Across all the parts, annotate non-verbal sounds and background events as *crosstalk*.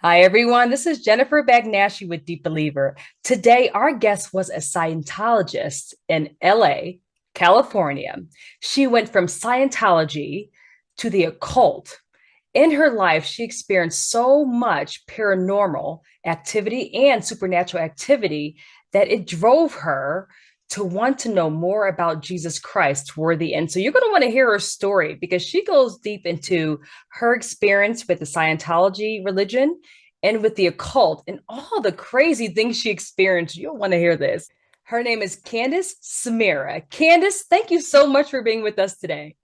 Hi, everyone. This is Jennifer Bagnashi with Deep Believer. Today, our guest was a Scientologist in LA, California. She went from Scientology to the occult. In her life, she experienced so much paranormal activity and supernatural activity that it drove her to want to know more about Jesus Christ toward the end. So you're going to want to hear her story because she goes deep into her experience with the Scientology religion and with the occult and all the crazy things she experienced. You'll want to hear this. Her name is Candace Samira. Candace, thank you so much for being with us today.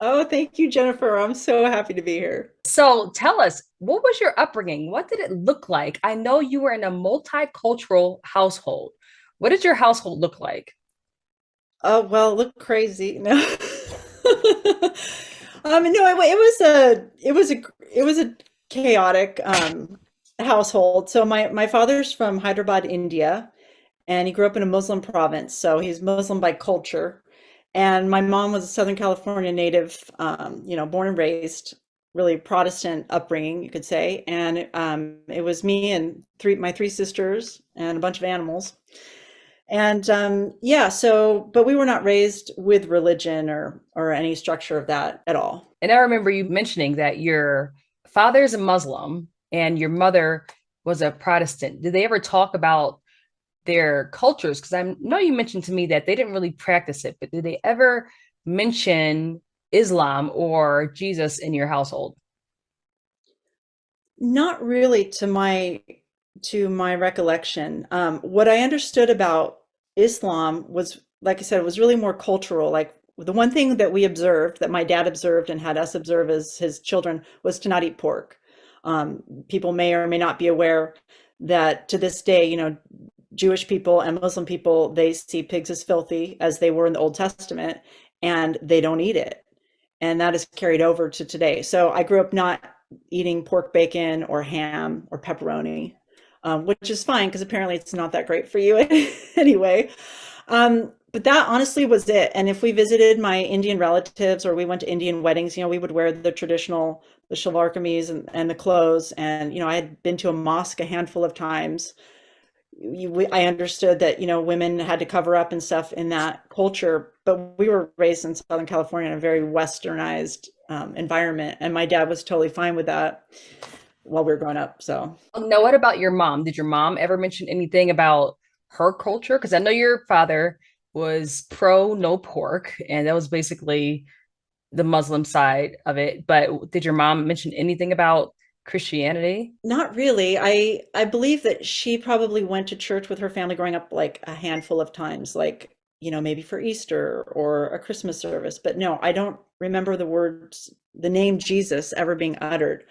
Oh, thank you, Jennifer. I'm so happy to be here. So tell us, what was your upbringing? What did it look like? I know you were in a multicultural household. What did your household look like? Oh, well, look crazy. No. *laughs* Um, no, it, it was a, it was a, it was a chaotic um, household. So my my father's from Hyderabad, India, and he grew up in a Muslim province. So he's Muslim by culture. And my mom was a Southern California native, um, you know, born and raised, really Protestant upbringing, you could say. And um, it was me and three my three sisters and a bunch of animals. And um, yeah, so, but we were not raised with religion or or any structure of that at all. And I remember you mentioning that your father is a Muslim and your mother was a Protestant. Did they ever talk about their cultures? Because I know you mentioned to me that they didn't really practice it, but did they ever mention Islam or Jesus in your household? Not really to my to my recollection. Um, what I understood about Islam was, like I said, it was really more cultural. Like the one thing that we observed, that my dad observed and had us observe as his children, was to not eat pork. Um, people may or may not be aware that to this day, you know, Jewish people and Muslim people, they see pigs as filthy as they were in the Old Testament, and they don't eat it. And that is carried over to today. So I grew up not eating pork bacon or ham or pepperoni um, which is fine because apparently it's not that great for you *laughs* anyway. Um, but that honestly was it. And if we visited my Indian relatives or we went to Indian weddings, you know, we would wear the traditional, the shalwar kameez and, and the clothes. And, you know, I had been to a mosque a handful of times. You, we, I understood that, you know, women had to cover up and stuff in that culture, but we were raised in Southern California in a very westernized um, environment. And my dad was totally fine with that while we were growing up. So now what about your mom? Did your mom ever mention anything about her culture? Because I know your father was pro no pork, and that was basically the Muslim side of it. But did your mom mention anything about Christianity? Not really. I I believe that she probably went to church with her family growing up like a handful of times, like you know, maybe for Easter or a Christmas service. But no, I don't remember the words, the name Jesus ever being uttered.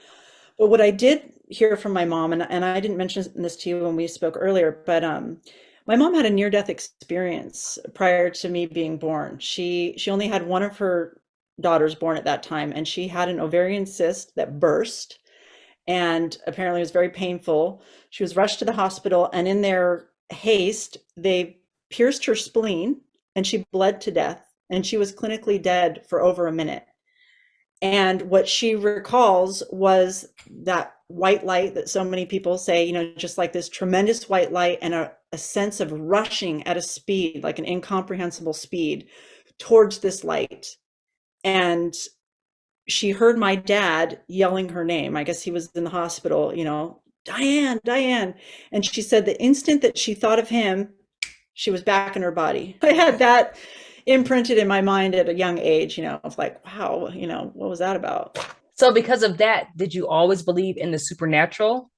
But what I did hear from my mom, and, and I didn't mention this to you when we spoke earlier, but um, my mom had a near-death experience prior to me being born. She she only had one of her daughters born at that time, and she had an ovarian cyst that burst, and apparently it was very painful. She was rushed to the hospital, and in their haste, they pierced her spleen, and she bled to death, and she was clinically dead for over a minute. And what she recalls was that white light that so many people say, you know, just like this tremendous white light and a, a sense of rushing at a speed, like an incomprehensible speed towards this light. And she heard my dad yelling her name. I guess he was in the hospital, you know, Diane, Diane. And she said the instant that she thought of him, she was back in her body. *laughs* I had that imprinted in my mind at a young age, you know, of like, wow, you know, what was that about? So because of that, did you always believe in the supernatural?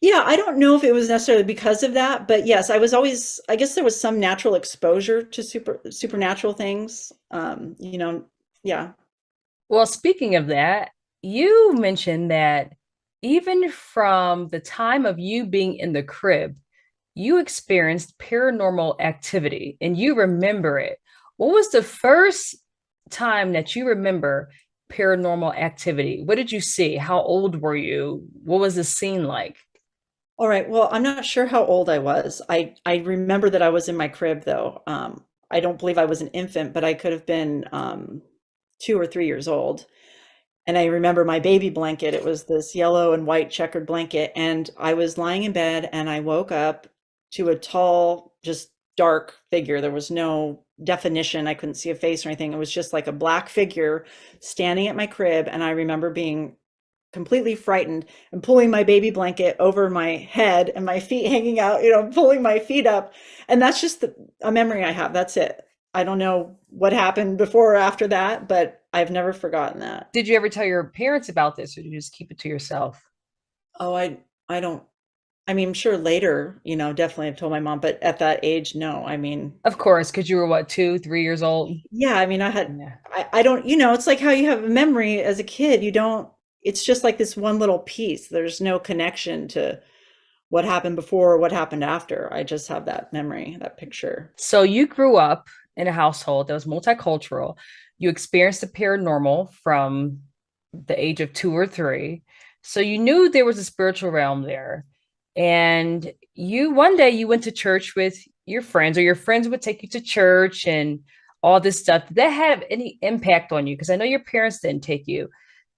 Yeah, I don't know if it was necessarily because of that, but yes, I was always, I guess there was some natural exposure to super supernatural things. Um, you know, yeah. Well, speaking of that, you mentioned that even from the time of you being in the crib, you experienced paranormal activity and you remember it. What was the first time that you remember paranormal activity? What did you see? How old were you? What was the scene like? All right. Well, I'm not sure how old I was. I I remember that I was in my crib though. Um, I don't believe I was an infant, but I could have been um, two or three years old. and I remember my baby blanket. It was this yellow and white checkered blanket. And I was lying in bed and I woke up to a tall, just dark figure. There was no definition. I couldn't see a face or anything. It was just like a black figure standing at my crib. And I remember being completely frightened and pulling my baby blanket over my head and my feet *laughs* hanging out, you know, pulling my feet up. And that's just the, a memory I have. That's it. I don't know what happened before or after that, but I've never forgotten that. Did you ever tell your parents about this or did you just keep it to yourself? Oh, I I don't I mean, sure later, you know, definitely I've told my mom, but at that age, no. I mean, Of course, because you were what, two, three years old? yeah, I mean, I had Yeah. I, I don't, you know, it's like how you have a memory as a kid. You don't, it's just like this one little piece. There's no connection to what happened before or what happened after. I just have that memory, that picture. So you grew up in a household that was multicultural. You experienced the paranormal from the age of two or three. So you knew there was a spiritual realm there. And you one day you went to church with your friends, or your friends would take you to church and all this stuff. Did that have any impact on you? Because I know your parents didn't take you.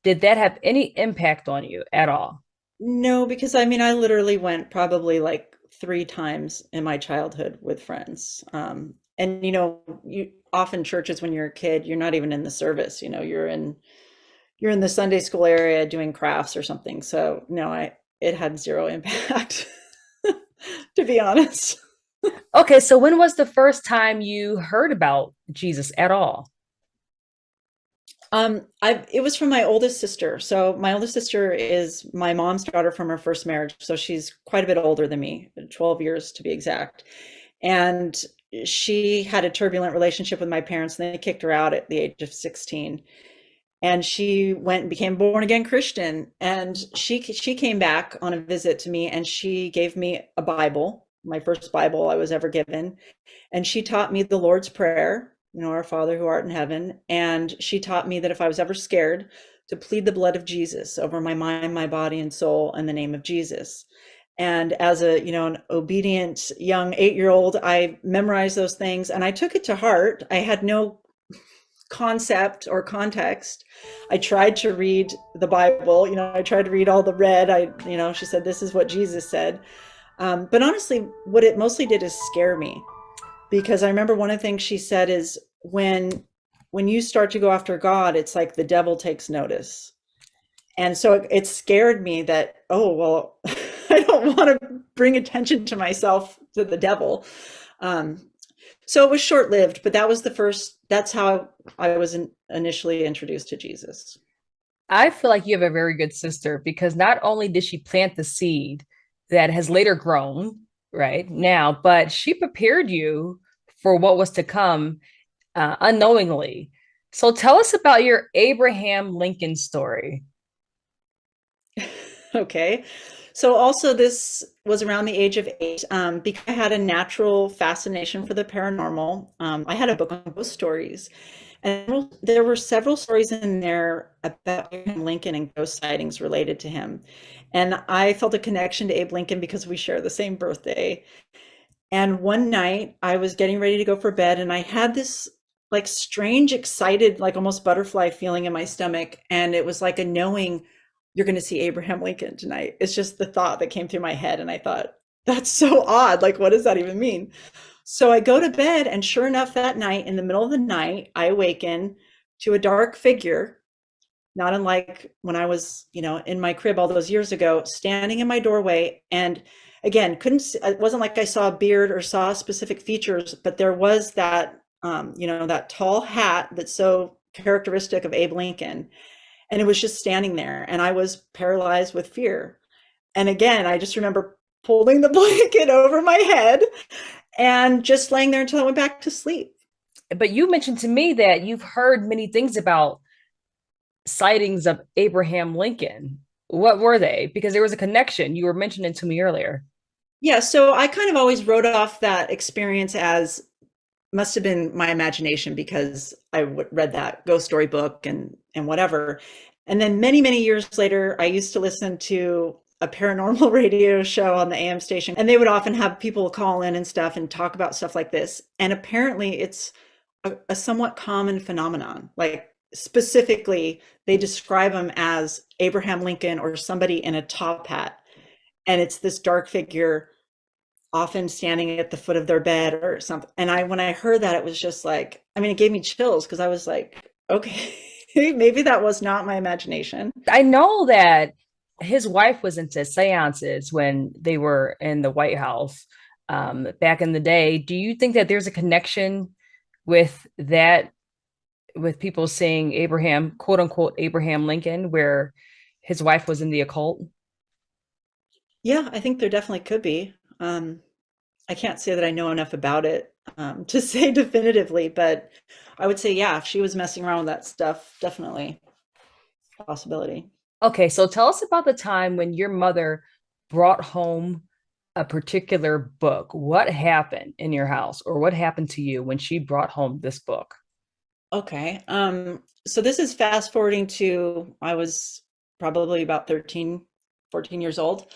Did that have any impact on you at all? No, because I mean, I literally went probably like three times in my childhood with friends. Um, and you know, you often churches when you're a kid, you're not even in the service, you know, you're in you're in the Sunday school area doing crafts or something. So no, I it had zero impact, *laughs* to be honest. Okay, so when was the first time you heard about Jesus at all? Um, I it was from my oldest sister. So my oldest sister is my mom's daughter from her first marriage. So she's quite a bit older than me, 12 years to be exact. And she had a turbulent relationship with my parents and they kicked her out at the age of 16 and she went and became born again Christian. And she she came back on a visit to me, and she gave me a Bible, my first Bible I was ever given, and she taught me the Lord's Prayer, you know, Our Father who art in heaven, and she taught me that if I was ever scared, to plead the blood of Jesus over my mind, my body, and soul in the name of Jesus. And as a, you know, an obedient young eight-year-old, I memorized those things and I took it to heart. I had no concept or context. I tried to read the Bible, you know, I tried to read all the red. I, you know, she said, this is what Jesus said. Um, but honestly, what it mostly did is scare me because I remember one of the things she said is when when you start to go after God, it's like the devil takes notice. And so it, it scared me that, oh, well, *laughs* I don't want to bring attention to myself to the devil. Um, so it was short lived, but that was the first, that's how I was in, initially introduced to Jesus. I feel like you have a very good sister because not only did she plant the seed that has later grown, right now, but she prepared you for what was to come uh, unknowingly. So tell us about your Abraham Lincoln story. *laughs* okay. So also this was around the age of eight um, because I had a natural fascination for the paranormal. Um, I had a book on ghost stories and there were several stories in there about Abraham Lincoln and ghost sightings related to him. And I felt a connection to Abe Lincoln because we share the same birthday. And one night I was getting ready to go for bed and I had this like strange, excited, like almost butterfly feeling in my stomach. And it was like a knowing you're going to see Abraham Lincoln tonight. It's just the thought that came through my head. And I thought, that's so odd. Like, what does that even mean? So I go to bed, and sure enough, that night, in the middle of the night, I awaken to a dark figure, not unlike when I was, you know, in my crib all those years ago, standing in my doorway. And again, couldn't, it wasn't like I saw a beard or saw specific features, but there was that, um, you know, that tall hat that's so characteristic of Abe Lincoln and it was just standing there and I was paralyzed with fear. And again, I just remember pulling the *laughs* blanket over my head and just laying there until I went back to sleep. But you mentioned to me that you've heard many things about sightings of Abraham Lincoln. What were they? Because there was a connection you were mentioning to me earlier. Yeah, so I kind of always wrote off that experience as must have been my imagination because I read that ghost story book and and whatever. And then many many years later, I used to listen to a paranormal *laughs* radio show on the AM station, and they would often have people call in and stuff and talk about stuff like this. And apparently, it's a, a somewhat common phenomenon. Like specifically they describe them as Abraham Lincoln or somebody in a top hat. And it's this dark figure often standing at the foot of their bed or something. And I when I heard that it was just like I mean it gave me chills because I was like, *laughs* okay, maybe that was not my imagination. I know that his wife was into seances when they were in the White House um, back in the day. Do you think that there's a connection with that, with people saying Abraham, quote unquote, Abraham Lincoln, where his wife was in the occult? Yeah, I think there definitely could be. Um, I can't say that I know enough about it um, to *laughs* say definitively, but I would say, yeah, if she was messing around with that stuff, definitely possibility. Okay, so tell us about the time when your mother brought home a particular book. What happened in your house or what happened to you when she brought home this book? Okay. Um, so this is fast forwarding to I was probably about 13, 14 years old.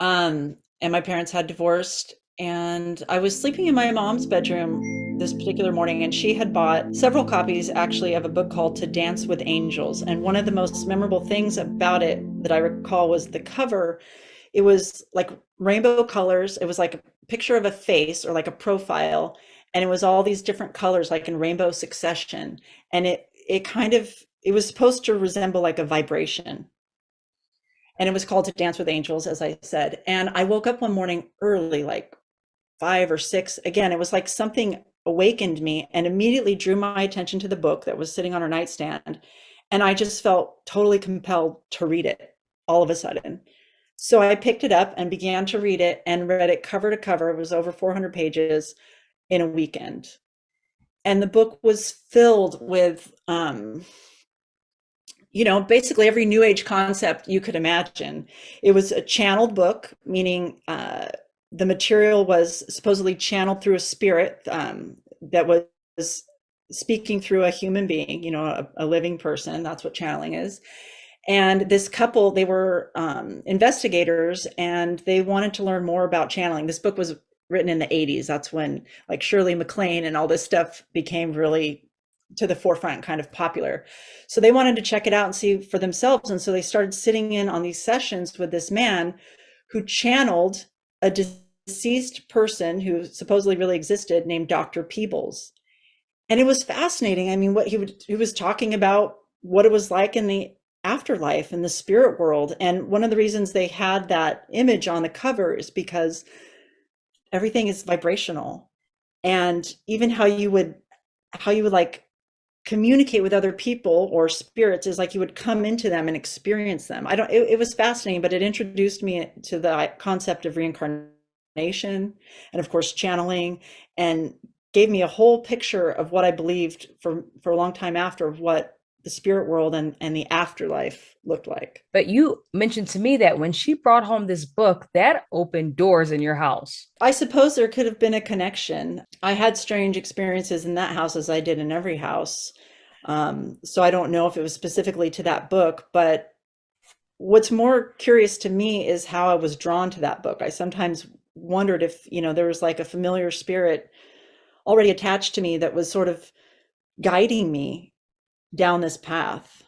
Um, and my parents had divorced and I was sleeping in my mom's bedroom this particular morning, and she had bought several copies actually of a book called To Dance with Angels. And one of the most memorable things about it that I recall was the cover. It was like rainbow colors, it was like a picture of a face or like a profile, and it was all these different colors, like in rainbow succession. And it, it kind of, it was supposed to resemble like a vibration and it was called to dance with angels as i said and i woke up one morning early like five or six, again, it was like something awakened me and immediately drew my attention to the book that was sitting on her nightstand. And I just felt totally compelled to read it all of a sudden. So I picked it up and began to read it and read it cover to cover. It was over 400 pages in a weekend. And the book was filled with, um, you know, basically every new age concept you could imagine. It was a channeled book, meaning uh, the material was supposedly channeled through a spirit um, that was speaking through a human being, you know, a, a, living person. That's what channeling is. And this couple, they were um, investigators and they wanted to learn more about channeling. This book was written in the 80s. That's when like Shirley MacLaine and all this stuff became really to the forefront, kind of popular. So they wanted to check it out and see for themselves. And so they started sitting in on these sessions with this man who channeled a deceased person who supposedly really existed named Dr. Peebles. And it was fascinating. I mean, what he would he was talking about what it was like in the afterlife in the spirit world. And one of the reasons they had that image on the cover is because everything is vibrational. And even how you would how you would like communicate with other people or spirits is like you would come into them and experience them. I don't it, it was fascinating, but it introduced me to the concept of reincarnation and of course channeling and gave me a whole picture of what I believed for for a long time after of what the spirit world and, and the afterlife looked like. But you mentioned to me that when she brought home this book, that opened doors in your house. I suppose there could have been a connection. I had strange experiences in that house as I did in every house. Um, so I don't know if it was specifically to that book, but what's more curious to me is how I was drawn to that book. I sometimes wondered if, you know, there was like a familiar spirit already attached to me that was sort of guiding me down this path.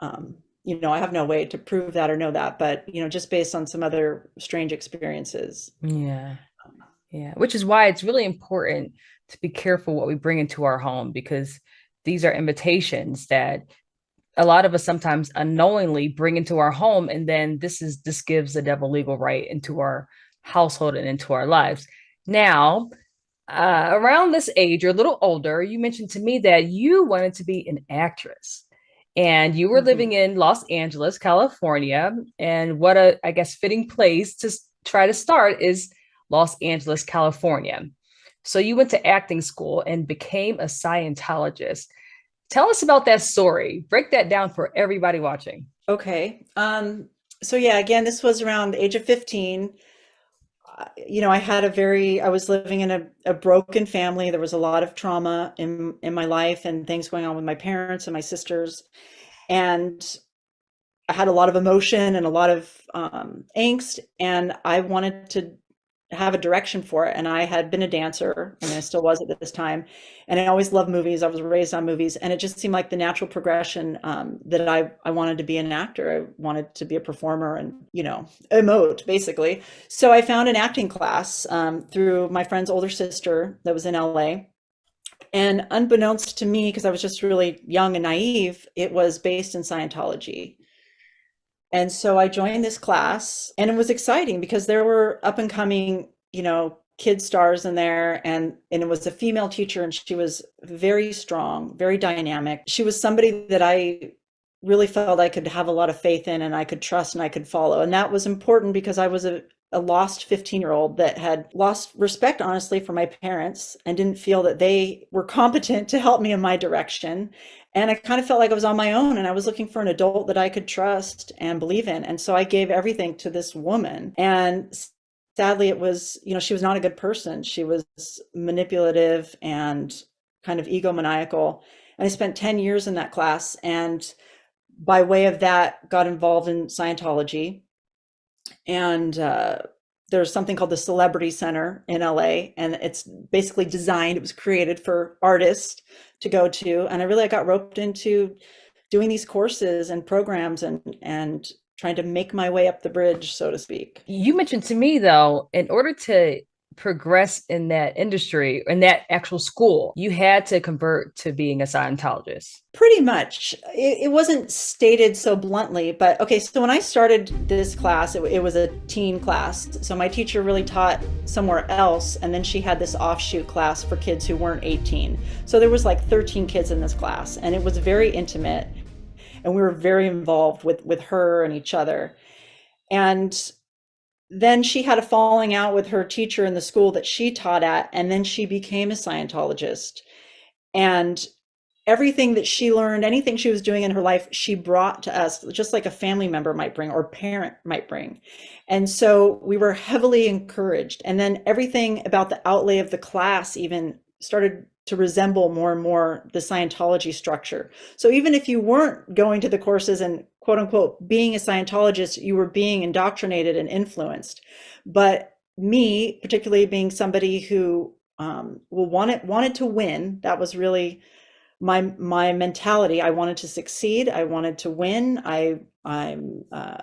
Um, you know, I have no way to prove that or know that, but, you know, just based on some other strange experiences. Yeah. Yeah. Which is why it's really important to be careful what we bring into our home because these are invitations that a lot of us sometimes unknowingly bring into our home and then this is this gives the devil legal right into our household and into our lives. Now, uh, around this age, you're a little older, you mentioned to me that you wanted to be an actress and you were mm-hmm. living in Los Angeles, California. And what a, I guess, fitting place to try to start is Los Angeles, California. So you went to acting school and became a Scientologist. Tell us about that story. Break that down for everybody watching. Okay. Um, so yeah, again, this was around the age of 15 you know, I had a very, I was living in a, a broken family. There was a lot of trauma in, in my life and things going on with my parents and my sisters. And I had a lot of emotion and a lot of um, angst. And I wanted to have a direction for it. And I had been a dancer and I still was at this time. And I always loved movies. I was raised on movies. And it just seemed like the natural progression um, that I, I wanted to be an actor. I wanted to be a performer and, you know, emote basically. So I found an acting class um, through my friend's older sister that was in LA. And unbeknownst to me, because I was just really young and naive, it was based in Scientology. And so I joined this class and it was exciting because there were up and coming, you know, kid stars in there and and it was a female teacher and she was very strong, very dynamic. She was somebody that I really felt I could have a lot of faith in and I could trust and I could follow. And that was important because I was a, a lost 15 year old that had lost respect, honestly, for my parents and didn't feel that they were competent to help me in my direction. And I kind of felt like I was on my own and I was looking for an adult that I could trust and believe in. And so I gave everything to this woman. And sadly, it was, you know, she was not a good person. She was manipulative and kind of egomaniacal. And I spent 10 years in that class. And by way of that, got involved in Scientology. And uh, there's something called the Celebrity Center in LA, and it's basically designed, it was created for artists to go to. And I really I got roped into doing these courses and programs and and trying to make my way up the bridge, so to speak. You mentioned to me though, in order to progress in that industry in that actual school you had to convert to being a scientologist. Pretty much. It, it wasn't stated so bluntly but okay so when i started this class it, it, was a teen class. So my teacher really taught somewhere else and then she had this offshoot class for kids who weren't 18 so there was like 13 kids in this class and it was very intimate and we were very involved with with her and each other. And then she had a falling out with her teacher in the school that she taught at, and then she became a Scientologist. And everything that she learned, anything she was doing in her life, she brought to us, just like a family member might bring or parent might bring. And so we were heavily encouraged. And then everything about the outlay of the class even started to resemble more and more the Scientology structure. So even if you weren't going to the courses and quote unquote being a Scientologist, you were being indoctrinated and influenced. But me, particularly being somebody who um, well wanted wanted to win, that was really my my mentality. I wanted to succeed. I wanted to win. I I'm uh,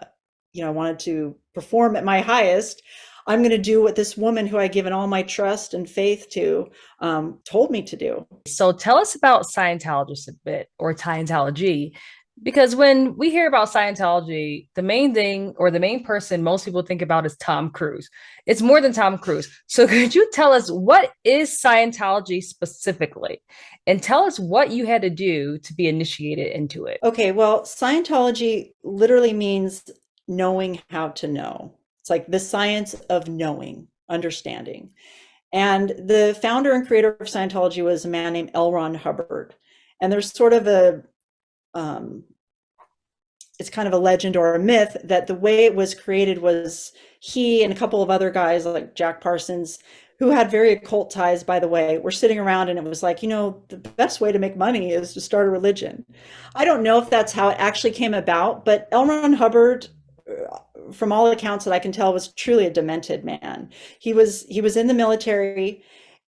you know I wanted to perform at my highest. I'm going to do what this woman who I given all my trust and faith to um, told me to do. So tell us about Scientologists a bit or Scientology because when we hear about Scientology, the main thing or the main person most people think about is Tom Cruise. It's more than Tom Cruise. So *laughs* could you tell us what is Scientology specifically? And tell us what you had to do to be initiated into it. Okay, well, Scientology literally means knowing how to know. It's like the science of knowing, understanding. And the founder and creator of Scientology was a man named L. Ron Hubbard. And there's sort of a um, it's kind of a legend or a myth that the way it was created was he and a couple of other guys like Jack Parsons, who had very occult ties, by the way, were sitting around and it was like, you know, the best way to make money is to start a religion. I don't know if that's how it actually came about, but L. Ron Hubbard, from all accounts that I can tell, was truly a demented man. He was he was in the military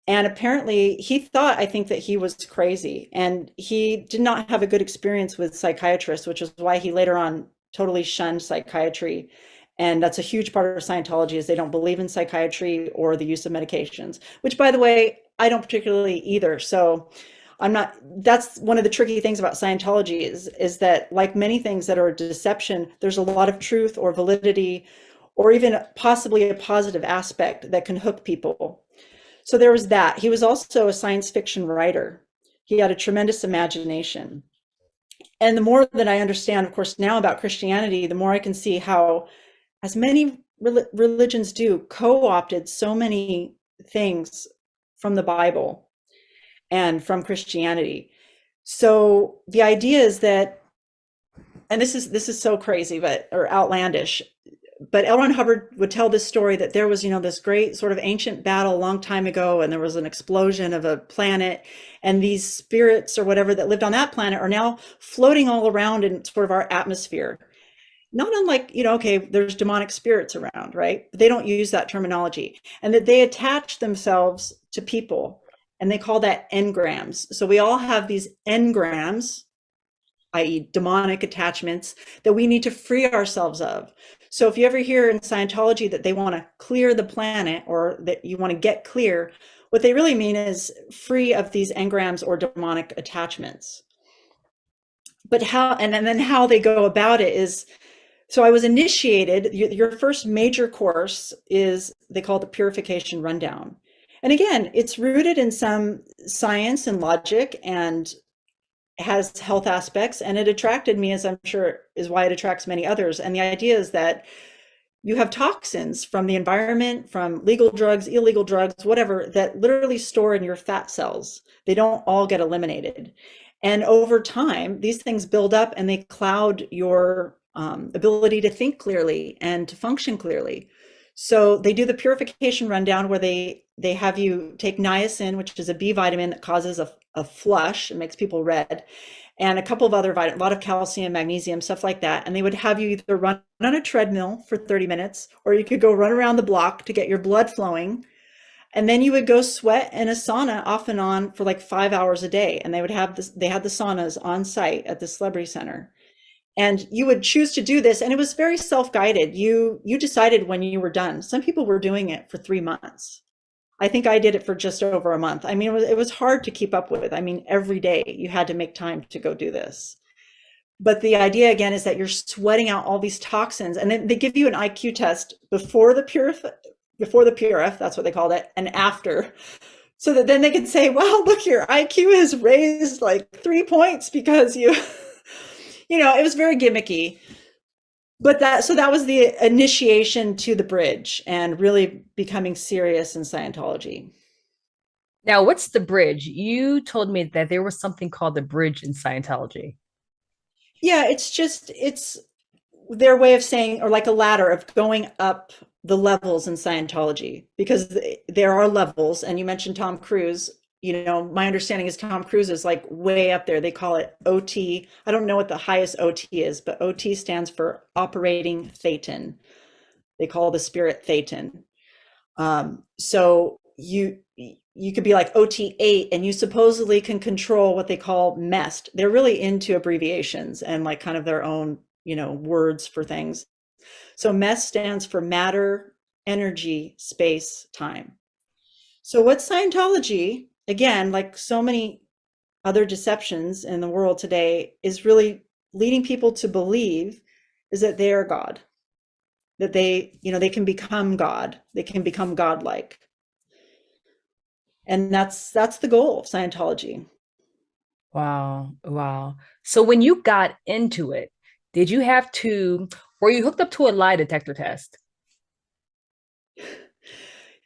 and apparently he thought, I think that he was crazy and he did not have a good experience with psychiatrists, which is why he later on totally shunned psychiatry. And that's a huge part of Scientology is they don't believe in psychiatry or the use of medications, which by the way, I don't particularly either. So I'm not, that's one of the tricky things about Scientology is, is that like many things that are a deception, there's a lot of truth or validity or even possibly a positive aspect that can hook people so there was that. He was also a science fiction writer. He had a tremendous imagination. And the more that I understand, of course, now about Christianity, the more I can see how, as many religions do, co opted so many things from the Bible and from Christianity. So the idea is that, and this is this is so crazy, but or outlandish but L. Ron Hubbard would tell this story that there was, you know, this great sort of ancient battle a long time ago, and there was an explosion of a planet, and these spirits or whatever that lived on that planet are now floating all around in sort of our atmosphere. not unlike, you know, okay, there's demonic spirits around, right? But they don't use that terminology. And that they attach themselves to people and they call that engrams. So we all have these engrams, i.e. demonic attachments that we need to free ourselves of. So if you ever hear in Scientology that they want to clear the planet or that you want to get clear, what they really mean is free of these engrams or demonic attachments. But how, and, then how they go about it is so I was initiated, your first major course is, they call the Purification Rundown. And again, it's rooted in some science and logic and has health aspects. And it attracted me, as I'm sure is why it attracts many others. And the idea is that you have toxins from the environment, from legal drugs, illegal drugs, whatever, that literally store in your fat cells. They don't all get eliminated. And over time, these things build up and they cloud your um, ability to think clearly and to function clearly. So they do the purification rundown where they they have you take niacin, which is a B vitamin that causes a, a flush and makes people red, and a couple of other vitamins, a lot of calcium, magnesium, stuff like that. And they would have you either run on a treadmill for 30 minutes, or you could go run around the block to get your blood flowing. And then you would go sweat in a sauna off and on for like five hours a day. And they would have this, they had the saunas on site at the Celebrity Center and you would choose to do this and it was very self-guided. You you decided when you were done. Some people were doing it for three months. I think i did it for just over a month. I mean it was, it was hard to keep up with. I mean every day you had to make time to go do this. But the idea again is that you're sweating out all these toxins and then they give you an iq test before the purif before the purif that's what they called it and after. So that then they can say wow look your iq has raised like three points because you you know, it was very gimmicky. But that so that was the initiation to the bridge and really becoming serious in Scientology. Now, what's the bridge? You told me that there was something called the bridge in Scientology. Yeah, it's just it's their way of saying or like a ladder of going up the levels in Scientology because there are levels and you mentioned Tom Cruise you know, my understanding is Tom Cruise is like way up there. They call it OT. I don't know what the highest OT is, but OT stands for operating Thetan. They call the spirit Thetan. Um, so you you could be like OT8 and you supposedly can control what they call MEST. They're really into abbreviations and like kind of their own, you know, words for things. So MEST stands for matter, energy, space, time. So what Scientology again, like so many other deceptions in the world today, is really leading people to believe is that they are God, that they, you know, they can become God, they can become godlike. And that's that's the goal of Scientology. Wow. Wow. So when you got into it, did you have to, were you hooked up to a lie detector test?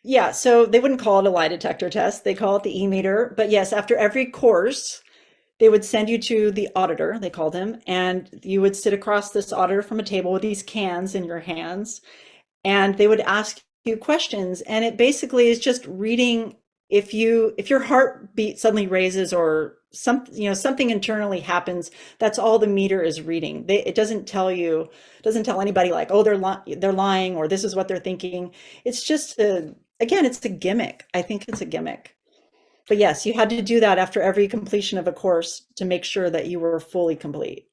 Yeah, so they wouldn't call it a lie detector test. They call it the e-meter. But yes, after every course, they would send you to the auditor, they called him, and you would sit across this auditor from a table with these cans in your hands, and they would ask you questions. And it basically is just reading if you if your heartbeat suddenly raises or some you know something internally happens that's all the meter is reading they, it doesn't tell you doesn't tell anybody like oh they're li they're lying or this is what they're thinking it's just a again, it's a gimmick. I think it's a gimmick. But yes, you had to do that after every completion of a course to make sure that you were fully complete.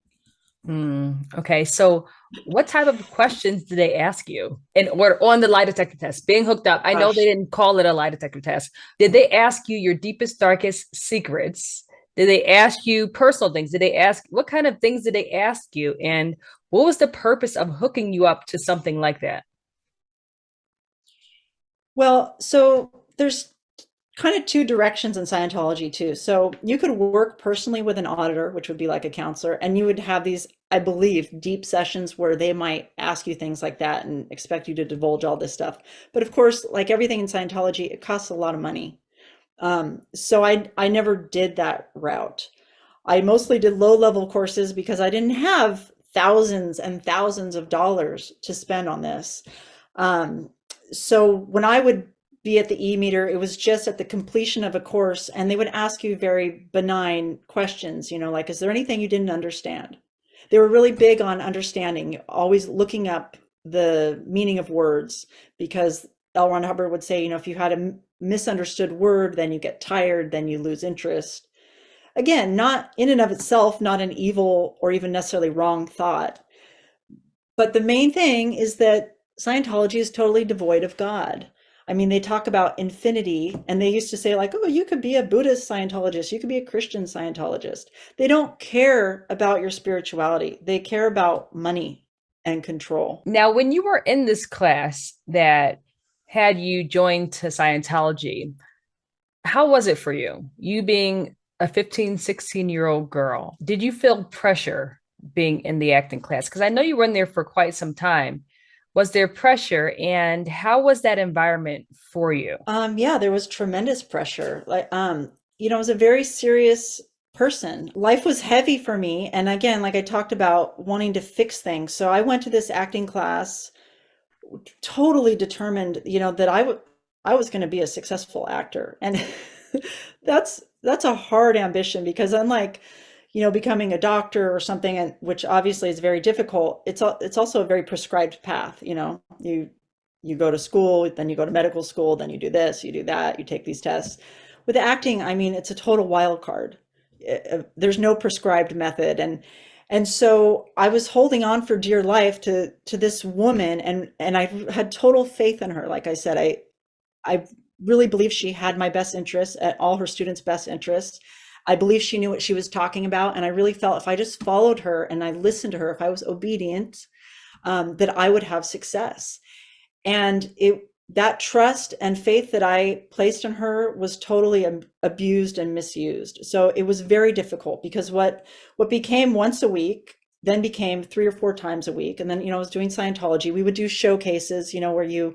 Mm, okay, so what type of questions did they ask you in order on the lie detector test? Being hooked up, I know they didn't call it a lie detector test. Did they ask you your deepest, darkest secrets? Did they ask you personal things? Did they ask what kind of things did they ask you? And what was the purpose of hooking you up to something like that? Well, so there's kind of two directions in Scientology too. So you could work personally with an auditor, which would be like a counselor, and you would have these, I believe, deep sessions where they might ask you things like that and expect you to divulge all this stuff. But of course, like everything in Scientology, it costs a lot of money. Um, so I, I never did that route. I mostly did low level courses because I didn't have thousands and thousands of dollars to spend on this. Um, so when I would be at the e-meter, it was just at the completion of a course and they would ask you very benign questions, you know, like, is there anything you didn't understand? they were really big on understanding, always looking up the meaning of words because L. Ron Hubbard would say, you know, if you had a misunderstood word, then you get tired, then you lose interest. Again, not in and of itself, not an evil or even necessarily wrong thought. But the main thing is that Scientology is totally devoid of God. I mean, they talk about infinity and they used to say like, oh, you could be a Buddhist Scientologist, you could be a Christian Scientologist. They don't care about your spirituality. They care about money and control. Now, when you were in this class that had you joined to Scientology, how was it for you? You being a 15, 16 year old girl, did you feel pressure being in the acting class? Because I know you were in there for quite some time was there pressure and how was that environment for you? Um yeah there was tremendous pressure. Like um you know i was a very serious person. Life was heavy for me and again like i talked about wanting to fix things. So i went to this acting class totally determined you know that i would i was going to be a successful actor. And *laughs* that's that's a hard ambition because unlike you know, becoming a doctor or something, and which obviously is very difficult. It's it's also a very prescribed path. You know, you you go to school, then you go to medical school, then you do this, you do that, you take these tests. With acting, I mean, it's a total wild card. It, uh, there's no prescribed method, and and so I was holding on for dear life to to this woman, and and I had total faith in her. Like I said, I I really believe she had my best interests at all her students' best interests. I believe she knew what she was talking about. And I really felt if I just followed her and I listened to her, if I was obedient, um, that I would have success. And it, that trust and faith that I placed in her was totally abused and misused. So it was very difficult because what, what became once a week then became three or four times a week. And then, you know, I was doing Scientology. We would do showcases, you know, where you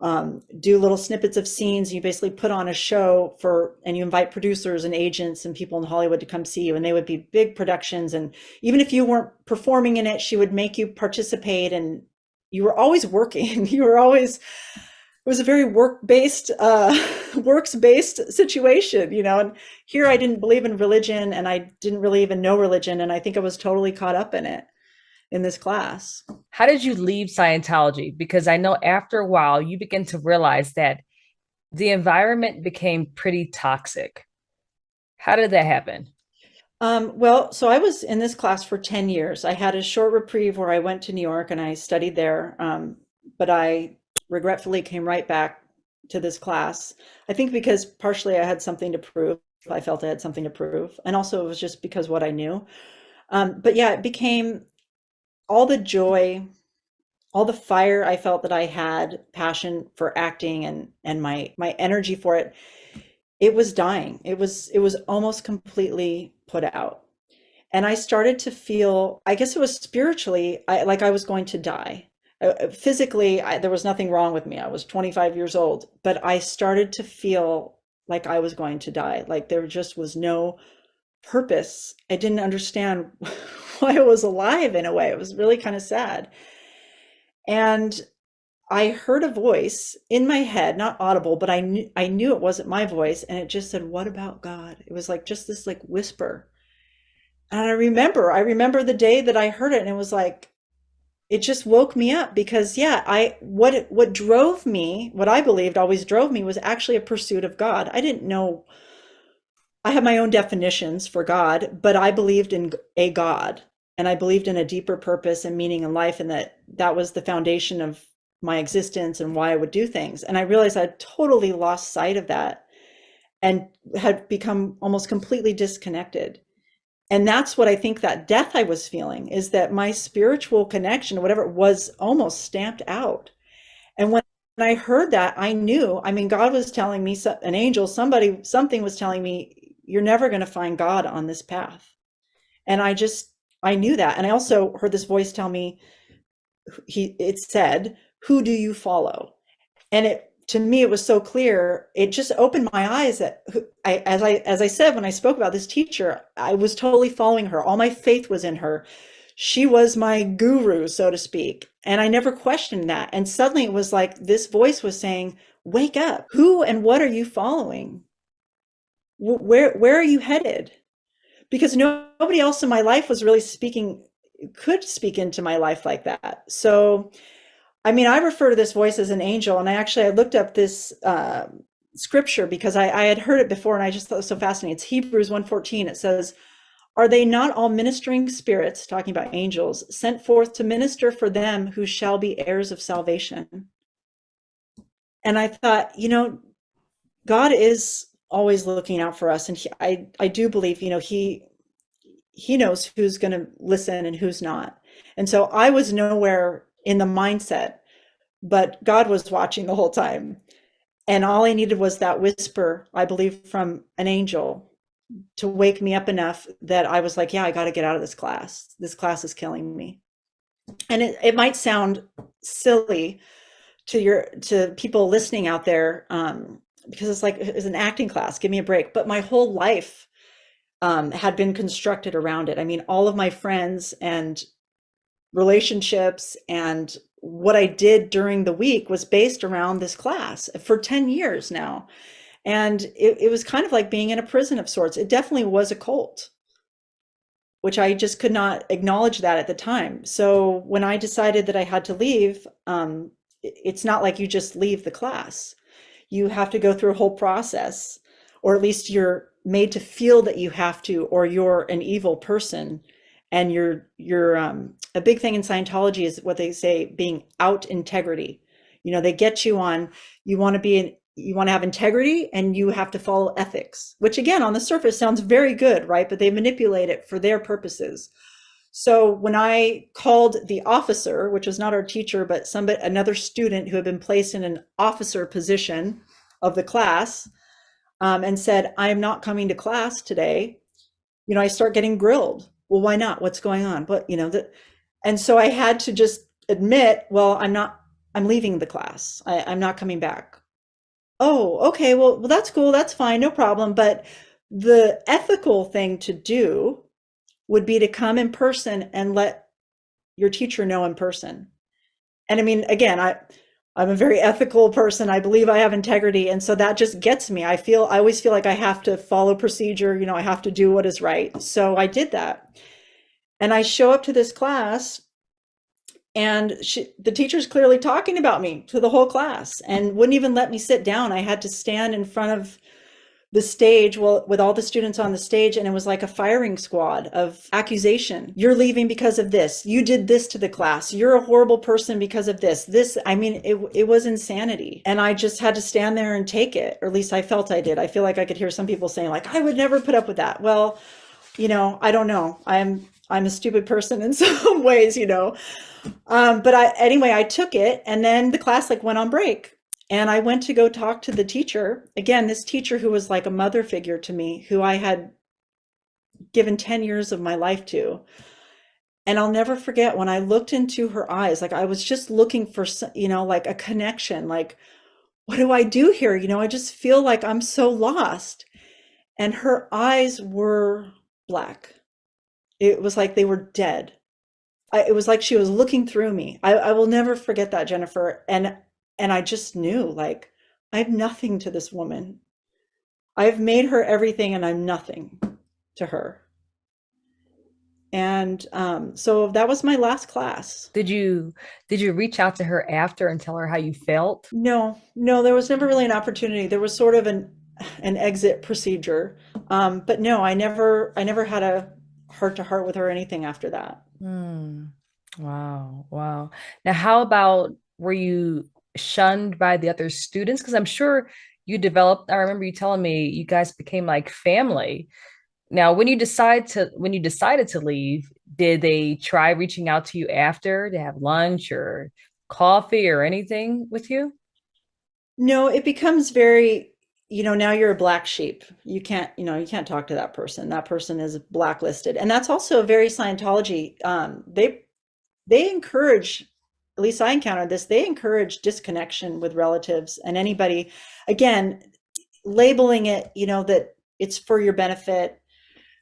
um, do little snippets of scenes. You basically put on a show for, and you invite producers and agents and people in Hollywood to come see you. And they would be big productions. And even if you weren't performing in it, she would make you participate. And you were always working. *laughs* you were always, it was a very work-based, uh, *laughs* works-based situation, you know. And here I didn't believe in religion, and I didn't really even know religion, and I think I was totally caught up in it in this class. How did you leave Scientology? Because I know after a while you begin to realize that the environment became pretty toxic. How did that happen? Um, well, so I was in this class for 10 years. I had a short reprieve where I went to New York and I studied there, um, but I regretfully came right back to this class. I think because partially I had something to prove. I felt I had something to prove. And also it was just because what I knew. Um, but yeah, it became all the joy, all the fire I felt that I had, passion for acting and and my my energy for it, it was dying. It was it was almost completely put out. And I started to feel, I guess it was spiritually, I, like I was going to die. Uh, physically, I, there was nothing wrong with me. I was 25 years old, but I started to feel like I was going to die. Like there just was no purpose. I didn't understand *laughs* *laughs* I was alive in a way. It was really kind of sad. And I heard a voice in my head, not audible, but I knew I knew it wasn't my voice, and it just said, "What about God?" It was like just this like whisper. And I remember, I remember the day that I heard it, and it was like, it just woke me up because yeah, I what what drove me, what I believed always drove me was actually a pursuit of God. I didn't know I have my own definitions for God, but I believed in a God and I believed in a deeper purpose and meaning in life and that that was the foundation of my existence and why I would do things. And I realized I totally lost sight of that and had become almost completely disconnected. And that's what I think that death I was feeling is that my spiritual connection, whatever it was, almost stamped out. And when I heard that, I knew, I mean, God was telling me, an angel, somebody, something was telling me, you're never going to find God on this path. And I just, I knew that. And I also heard this voice tell me, he, it said, who do you follow? And it, to me, it was so clear. It just opened my eyes that I, as I, as I said, when I spoke about this teacher, I was totally following her. All my faith was in her. She was my guru, so to speak. And I never questioned that. And suddenly it was like this voice was saying, wake up. Who and what are you following? where where are you headed because nobody else in my life was really speaking could speak into my life like that. So, I mean, I refer to this voice as an angel, and I actually I looked up this uh, scripture because I, I had heard it before, and I just thought it was so fascinating. It's Hebrews 1:14. It says, "Are they not all ministering spirits, talking about angels, sent forth to minister for them who shall be heirs of salvation?" And I thought, you know, God is always looking out for us, and he, I I do believe, you know, he he knows who's going to listen and who's not. And so I was nowhere in the mindset, but God was watching the whole time. And all I needed was that whisper, I believe, from an angel to wake me up enough that I was like, yeah, I got to get out of this class. This class is killing me. And it, it might sound silly to your to people listening out there um, because it's like it's an acting class. Give me a break. But my whole life um, had been constructed around it. I mean, all of my friends and relationships and what I did during the week was based around this class for 10 years now. And it, it was kind of like being in a prison of sorts. It definitely was a cult, which I just could not acknowledge that at the time. So when I decided that I had to leave, um, it's not like you just leave the class. You have to go through a whole process, or at least you're made to feel that you have to or you're an evil person and you're you're um, a big thing in Scientology is what they say being out integrity. You know, they get you on you want to be an you want to have integrity and you have to follow ethics, which again on the surface sounds very good, right? But they manipulate it for their purposes. So when I called the officer, which was not our teacher, but somebody another student who had been placed in an officer position of the class, um, and said, I am not coming to class today, you know, I start getting grilled. Well, why not? What's going on? But, you know, that, and so I had to just admit, well, I'm not, I'm leaving the class. I, I'm not coming back. Oh, okay. Well, well, that's cool. That's fine. No problem. But the ethical thing to do would be to come in person and let your teacher know in person. And I mean, again, I, I'm a very ethical person. I believe I have integrity. And so that just gets me. I feel, I always feel like I have to follow procedure. You know, I have to do what is right. So I did that. And I show up to this class and she, the teacher's clearly talking about me to the whole class and wouldn't even let me sit down. I had to stand in front of the stage well with all the students on the stage and it was like a firing squad of accusation. You're leaving because of this. You did this to the class. You're a horrible person because of this. This i mean it, it was insanity. And i just had to stand there and take it or at least i felt i did. I feel like i could hear some people saying like i would never put up with that. Well you know i don't know. I'm i'm a stupid person in *laughs* some ways you know. Um, but i anyway i took it and then the class like went on break and I went to go talk to the teacher. Again, this teacher who was like a mother figure to me, who I had given 10 years of my life to. And I'll never forget when I looked into her eyes, like I was just looking for, you know, like a connection, like, what do I do here? You know, I just feel like I'm so lost. And her eyes were black. It was like they were dead. I, it was like she was looking through me. I, I will never forget that, Jennifer. And and I just knew like, I have nothing to this woman. I've made her everything and I'm nothing to her. And um, so that was my last class. Did you did you reach out to her after and tell her how you felt? No, no, there was never really an opportunity. There was sort of an an exit procedure. Um, but no, I never I never had a heart to heart with her or anything after that. Hmm. Wow, wow. Now, how about were you shunned by the other students? Because I'm sure you developed, I remember you telling me you guys became like family. Now, when you decide to when you decided to leave, did they try reaching out to you after to have lunch or coffee or anything with you? No, it becomes very, you know, now you're a black sheep. You can't, you know, you can't talk to that person. That person is blacklisted. And that's also very Scientology. Um, they they encourage at least I encountered this, they encourage disconnection with relatives and anybody, again, labeling it, you know, that it's for your benefit.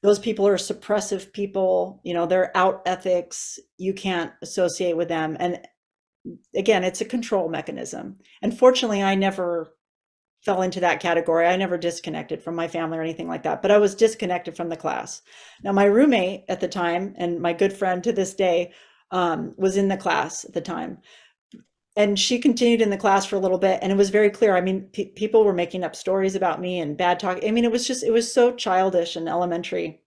Those people are suppressive people, you know, they're out ethics. You can't associate with them. And again, it's a control mechanism. And fortunately, I never fell into that category. I never disconnected from my family or anything like that, but I was disconnected from the class. Now, my roommate at the time and my good friend to this day um, was in the class at the time. And she continued in the class for a little bit, and it was very clear. I mean, pe people were making up stories about me and bad talk. I mean, it was just, it was so childish and elementary.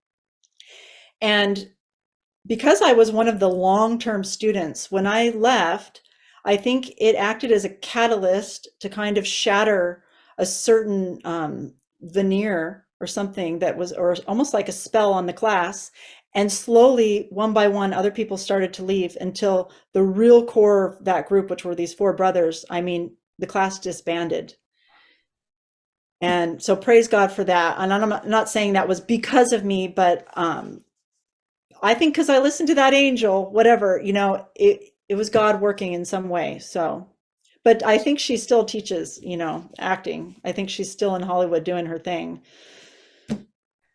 And because I was one of the long-term students, when I left, I think it acted as a catalyst to kind of shatter a certain um, veneer or something that was, or almost like a spell on the class. And slowly, one by one, other people started to leave until the real core of that group, which were these four brothers, I mean, the class disbanded. And so praise God for that. And I'm not saying that was because of me, but um, I think because I listened to that angel, whatever, you know, it, it was God working in some way. So, but I think she still teaches, you know, acting. I think she's still in Hollywood doing her thing,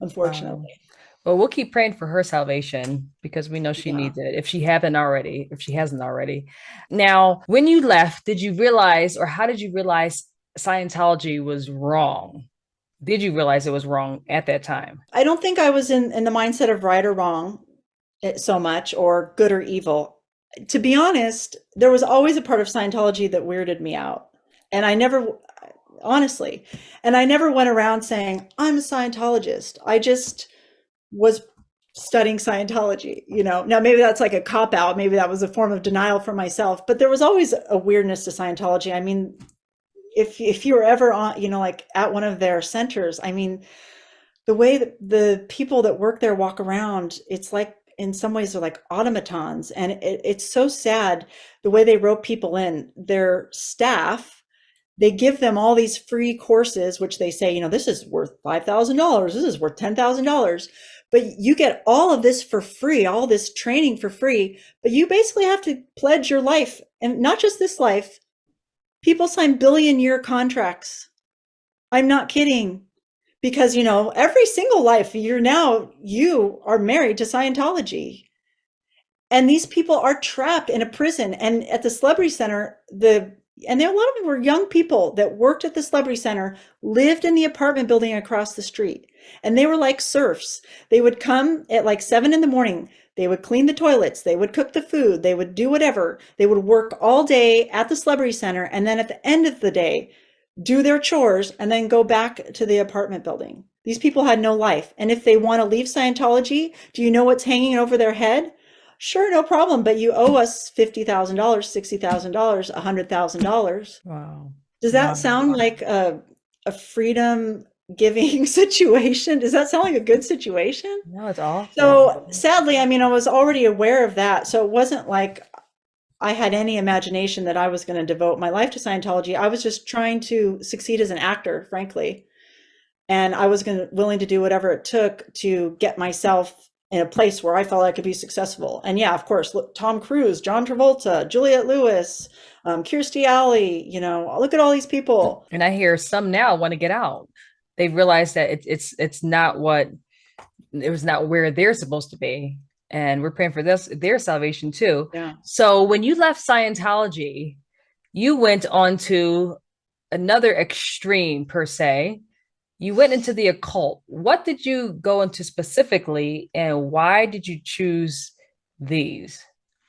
unfortunately. Well, we'll keep praying for her salvation because we know she yeah. needs it if she haven't already, if she hasn't already. Now, when you left, did you realize or how did you realize Scientology was wrong? Did you realize it was wrong at that time? I don't think I was in, in the mindset of right or wrong eh, so much or good or evil to be honest, there was always a part of Scientology that weirded me out. And I never, honestly, and I never went around saying, I'm a Scientologist. I just was studying Scientology, you know. Now, maybe that's like a cop out. Maybe that was a form of denial for myself, but there was always a weirdness to Scientology. I mean, if, if you were ever on, you know, like at one of their centers, I mean, the way that the people that work there walk around, it's like in some ways they're like automatons and it, it's so sad the way they rope people in their staff they give them all these free courses which they say you know this is worth $5000 this is worth $10000 but you get all of this for free all this training for free but you basically have to pledge your life and not just this life. People sign billion year contracts. I'm not kidding. Because you know every single life you're now you are married to Scientology. And these people are trapped in a prison and at the celebrity center the and there a lot of them were young people that worked at the celebrity center lived in the apartment building across the street and they were like serfs they would come at like seven in the morning they would clean the toilets they would cook the food they would do whatever they would work all day at the celebrity center and then at the end of the day do their chores, and then go back to the apartment building. These people had no life. And if they want to leave Scientology, do you know what's hanging over their head? Sure, no problem, but you owe us $50,000, $60,000, $100,000. Wow. Does that wow. sound like a, a freedom giving *laughs* situation? Does that sound like a good situation? No, it's awful. So sadly, I mean, I was already aware of that. So it wasn't like I had any imagination that I was going to devote my life to Scientology. I was just trying to succeed as an actor, frankly. And I was going to, willing to do whatever it took to get myself in a place where I felt I could be successful. And yeah, of course, look, Tom Cruise, John Travolta, Juliette Lewis, um, Kirstie Alley, you know, look at all these people. And I hear some now want to get out. They realize that it, it's it's not what it was not where they're supposed to be and we're praying for this their salvation too. Yeah. So when you left Scientology, you went on to another extreme per se. You went into the occult. What did you go into specifically and why did you choose these?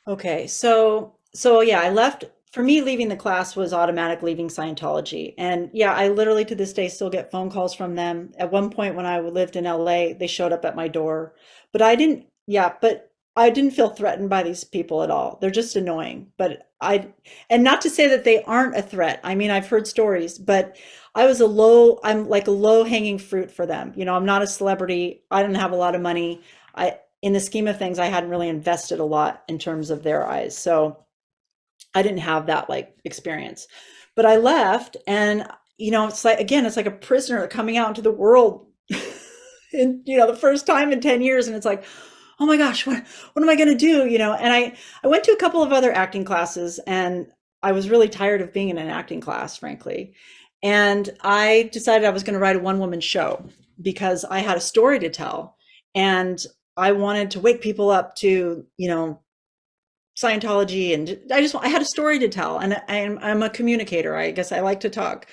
Okay. So so yeah, I left for me leaving the class was automatic leaving Scientology. And yeah, I literally to this day still get phone calls from them. At one point when I lived in LA, they showed up at my door, but I didn't yeah, but I didn't feel threatened by these people at all. They're just annoying. But I, and not to say that they aren't a threat. I mean, I've heard stories, but I was a low, I'm like a low hanging fruit for them. You know, I'm not a celebrity. I didn't have a lot of money. I, in the scheme of things, I hadn't really invested a lot in terms of their eyes. So I didn't have that like experience. But I left and, you know, it's like, again, it's like a prisoner coming out into the world *laughs* in, you know, the first time in 10 years. And it's like, oh my gosh, what, what am I going to do? You know, and I, I went to a couple of other acting classes and I was really tired of being in an acting class, frankly. And I decided I was going to write a one woman show because I had a story to tell and I wanted to wake people up to, you know, Scientology. And I just, I had a story to tell and I'm, I'm a communicator. I guess I like to talk.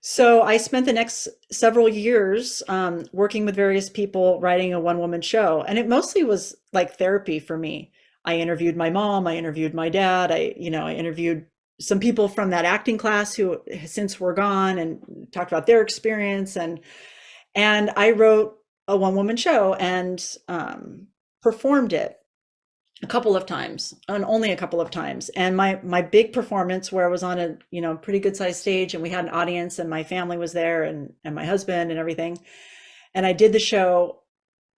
So I spent the next several years um, working with various people, writing a one-woman show, and it mostly was like therapy for me. I interviewed my mom, I interviewed my dad, I, you know, I interviewed some people from that acting class who since were gone and talked about their experience and and I wrote a one-woman show and um, performed it a couple of times and only a couple of times. And my my big performance where i was on a you know pretty good sized stage and we had an audience and my family was there and and my husband and everything. And i did the show.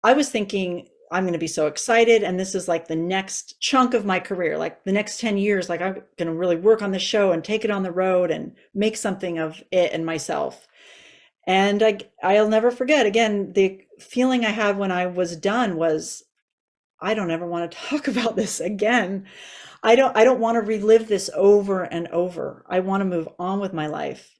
I was thinking i'm going to be so excited and this is like the next chunk of my career like the next 10 years like i'm going to really work on the show and take it on the road and make something of it and myself. And i i'll never forget again the feeling i had when i was done was I don't ever want to *laughs* talk about this again. I don't I don't want to relive this over and over. I want to move on with my life.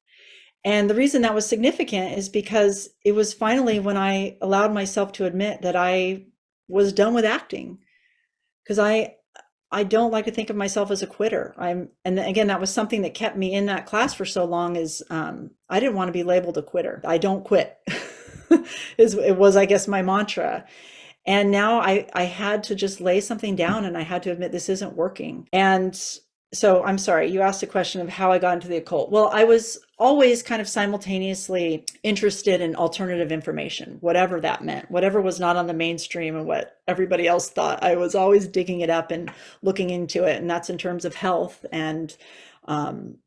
And the reason that was significant is because it was finally when I allowed myself to admit that I was done with acting. Because I I don't like to think of myself as a quitter. I'm and again that was something that kept me in that class for so long is um, I didn't want to be labeled a quitter. I don't quit. *laughs* is it was I guess my mantra. And now I, I had to just lay something down and I had to admit this isn't working. And so I'm sorry, you asked a question of how I got into the occult. Well, I was always kind of simultaneously interested in alternative information, whatever that meant, whatever was not on the mainstream and what everybody else thought. I was always digging it up and looking into it. And that's in terms of health and, um,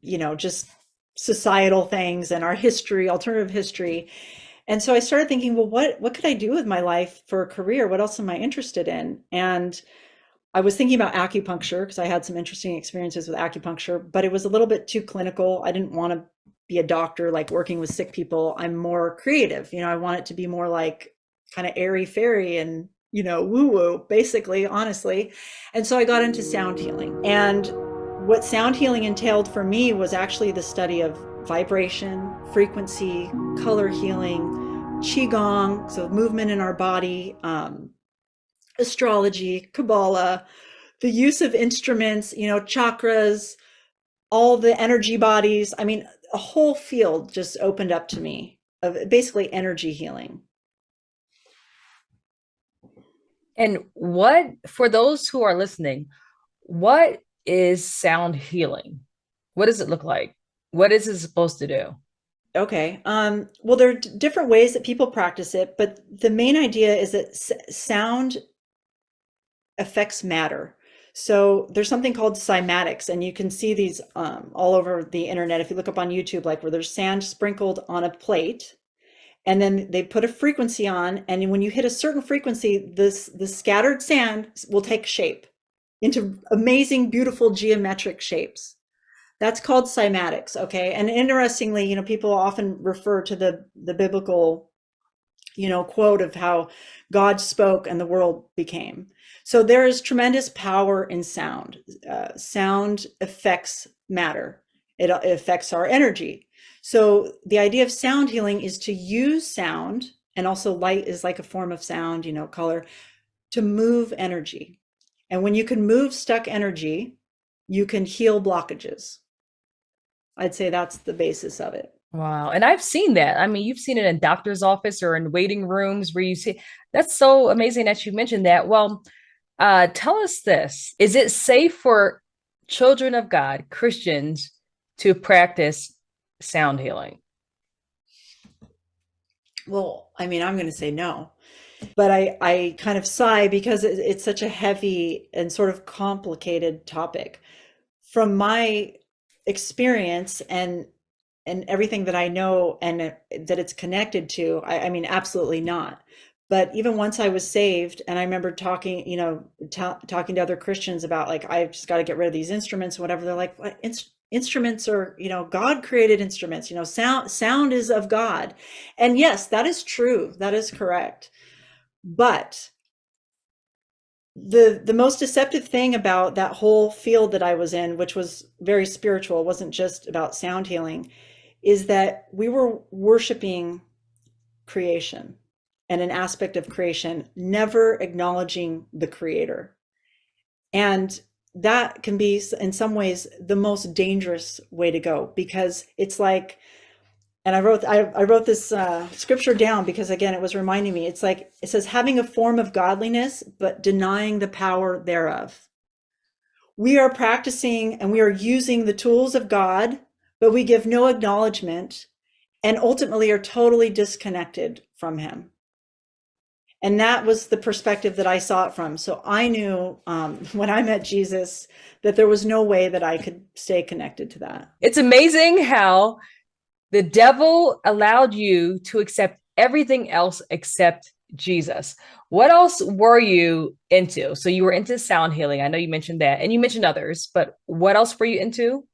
you know, just societal things and our history, alternative history. And so I started thinking, well, what what could I do with my life for a career? What else am I interested in? And I was thinking about acupuncture because I had some interesting experiences with acupuncture, but it was a little bit too clinical. I didn't want to be a doctor like working with sick people. I'm more creative. You know, I want it to be more like kind of airy fairy and, you know, woo woo, basically, honestly. And so I got into sound healing. And what sound healing entailed for me was actually the study of vibration, frequency, color healing, qigong, so movement in our body, um, astrology, Kabbalah, the use of instruments, you know, chakras, all the energy bodies. I mean, a whole field just opened up to me of basically energy healing. And what, for those who are listening, what is sound healing? What does it look like? What is it supposed to do? Okay. Um, well, there are different ways that people practice it, but the main idea is that sound affects matter. So there's something called cymatics, and you can see these um, all over the internet. If you look up on YouTube, like where there's sand sprinkled on a plate, and then they put a frequency on, and when you hit a certain frequency, this the scattered sand will take shape into amazing, beautiful geometric shapes. That's called cymatics, okay? And interestingly, you know, people often refer to the the biblical, you know, quote of how God spoke and the world became. So there is tremendous power in sound. Uh, sound affects matter. It, it affects our energy. So the idea of sound healing is to use sound, and also light is like a form of sound, you know, color, to move energy. And when you can move stuck energy, you can heal blockages. I'd say that's the basis of it. Wow. And I've seen that. I mean, you've seen it in doctor's office or in waiting rooms where you see that's so amazing that you mentioned that. Well, uh, tell us this. Is it safe for children of God, Christians, to practice sound healing? Well, I mean, I'm going to say no. But I, I kind of sigh because it, it's such a heavy and sort of complicated topic. From my experience and and everything that I know and uh, that it's connected to, I, I mean, absolutely not. But even once I was saved, and I remember talking, you know, talking to other Christians about like, I've just got to get rid of these instruments, whatever. They're like, what? Inst instruments are, you know, God created instruments. You know, sound sound is of God, and yes, that is true. That is correct. But the the most deceptive thing about that whole field that I was in, which was very spiritual, wasn't just about sound healing, is that we were worshiping creation and an aspect of creation, never acknowledging the creator. And that can be in some ways the most dangerous way to go because it's like and I wrote I, I wrote this uh, scripture down because again it was reminding me it's like it says having a form of godliness but denying the power thereof. We are practicing and we are using the tools of God, but we give no acknowledgement and ultimately are totally disconnected from him and that was the perspective that I saw it from. So I knew um, *laughs* when I met Jesus that there was no way that I could stay connected to that. It's amazing how the devil allowed you to accept everything else except Jesus. What else were you into? So you were into sound healing. I know you mentioned that, and you mentioned others, but what else were you into?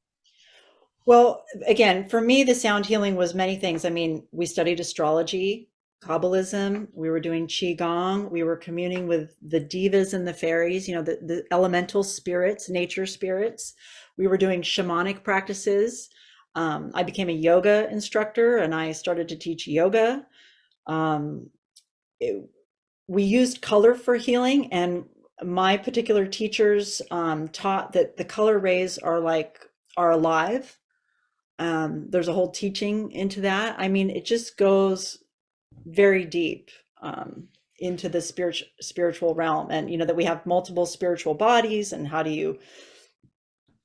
Well, again, for me, the sound healing was many things. I mean, we studied astrology, Kabbalism, we were doing Qigong, we were communing with the devas and the fairies, you know, the, the elemental spirits, nature spirits. We were doing shamanic practices. Um, I became a yoga instructor and I started to teach yoga. Um, it, we used color for healing and my particular teachers um, taught that the color rays are like, are alive. Um, there's a whole teaching into that. I mean, it just goes very deep um, into the spiritual spiritual realm and you know that we have multiple spiritual bodies and how do you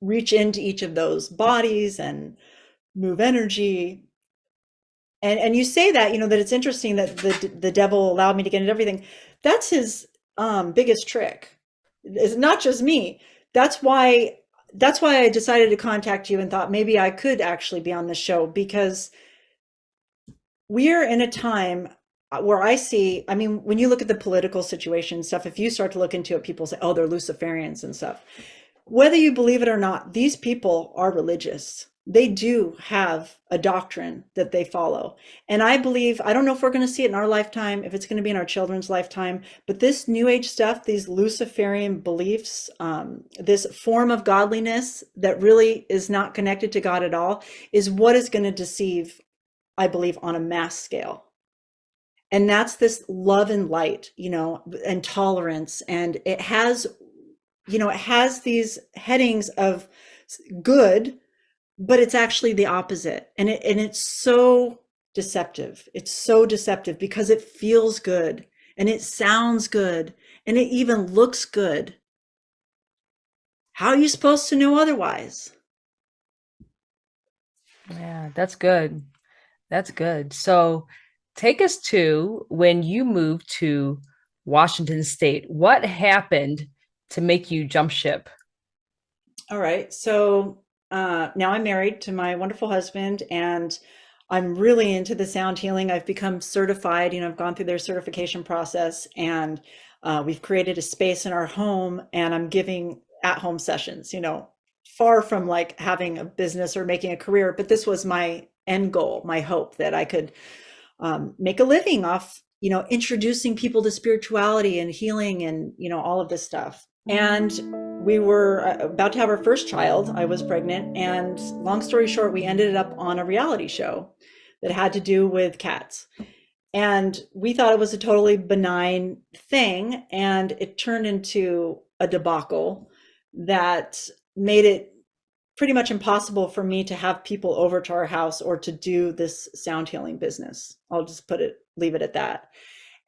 reach into each of those bodies and move energy and and you say that you know that it's interesting that the the devil allowed me to get into everything that's his um biggest trick it's not just me that's why that's why i decided to contact you and thought maybe i could actually be on the show because we're in a time uh, where I see, I mean, when you look at the political situation stuff, if you start to look into it, people say, oh, they're Luciferians and stuff. Whether you believe it or not, these people are religious. They do have a doctrine that they follow. And I believe, I don't know if we're going to see it in our lifetime, if it's going to be in our children's lifetime, but this new age stuff, these Luciferian beliefs, um, this form of godliness that really is not connected to God at all, is what is going to deceive I believe, on a mass scale. And that's this love and light, you know, and tolerance. And it has, you know, it has these headings of good, but it's actually the opposite. And it and it's so deceptive. It's so deceptive because it feels good and it sounds good and it even looks good. How are you supposed to know otherwise? Yeah, that's good. That's good. So take us to when you moved to Washington State. What happened to make you jump ship? All right. So uh, now I'm married to my wonderful husband and I'm really into the sound healing. I've become certified, you know, I've gone through their certification process and uh, we've created a space in our home and I'm giving at home sessions, you know, far from like having a business or making a career, but this was my end goal, my hope that I could um, make a living off, you know, introducing people to spirituality and healing and, you know, all of this stuff. And we were uh, about to have our first child. I was pregnant. And long story short, we ended up on a reality show that had to do with cats. And we thought it was a totally benign thing. And it turned into a debacle that made it pretty much impossible for me to have people over to our house or to do this sound healing business. I'll just put it, leave it at that.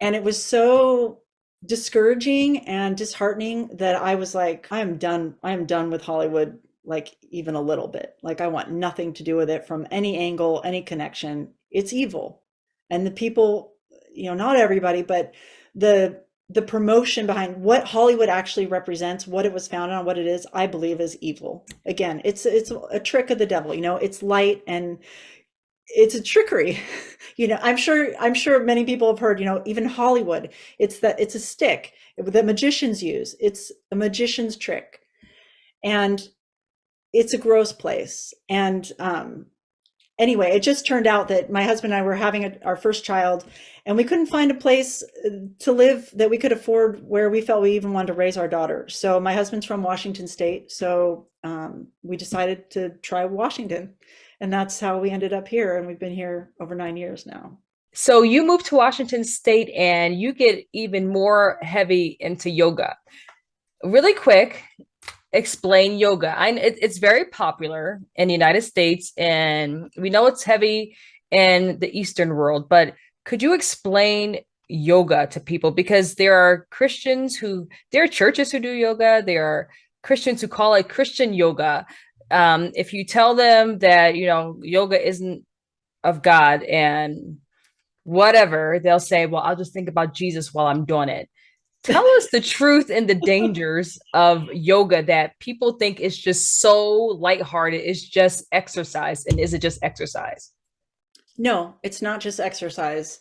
And it was so discouraging and disheartening that I was like, I am done. I am done with Hollywood, like even a little bit. Like I want nothing to do with it from any angle, any connection. It's evil. And the people, you know, not everybody, but the the promotion behind what Hollywood actually represents, what it was founded on, what it is, I believe is evil. Again, it's it's a trick of the devil. You know, it's light and it's a trickery. *laughs* you know, I'm sure I'm sure many people have heard. You know, even Hollywood, it's that it's a stick that magicians use. It's a magician's trick, and it's a gross place. And um, anyway, it just turned out that my husband and I were having a, our first child and we couldn't find a place uh, to live that we could afford where we felt we even wanted to raise our daughter. So my husband's from Washington State. So um, we decided to try Washington. And that's how we ended up here. And we've been here over nine years now. So you moved to Washington State and you get even more heavy into yoga. Really quick, explain yoga? I, it, it's very popular in the United States, and we know it's heavy in the Eastern world, but could you explain yoga to people? Because there are Christians who, there are churches who do yoga, there are Christians who call it Christian yoga. Um, if you tell them that, you know, yoga isn't of God and whatever, they'll say, well, I'll just think about Jesus while I'm doing it. Tell us the truth and the dangers of yoga that people think is just so lighthearted. It's just exercise. And is it just exercise? No, it's not just exercise.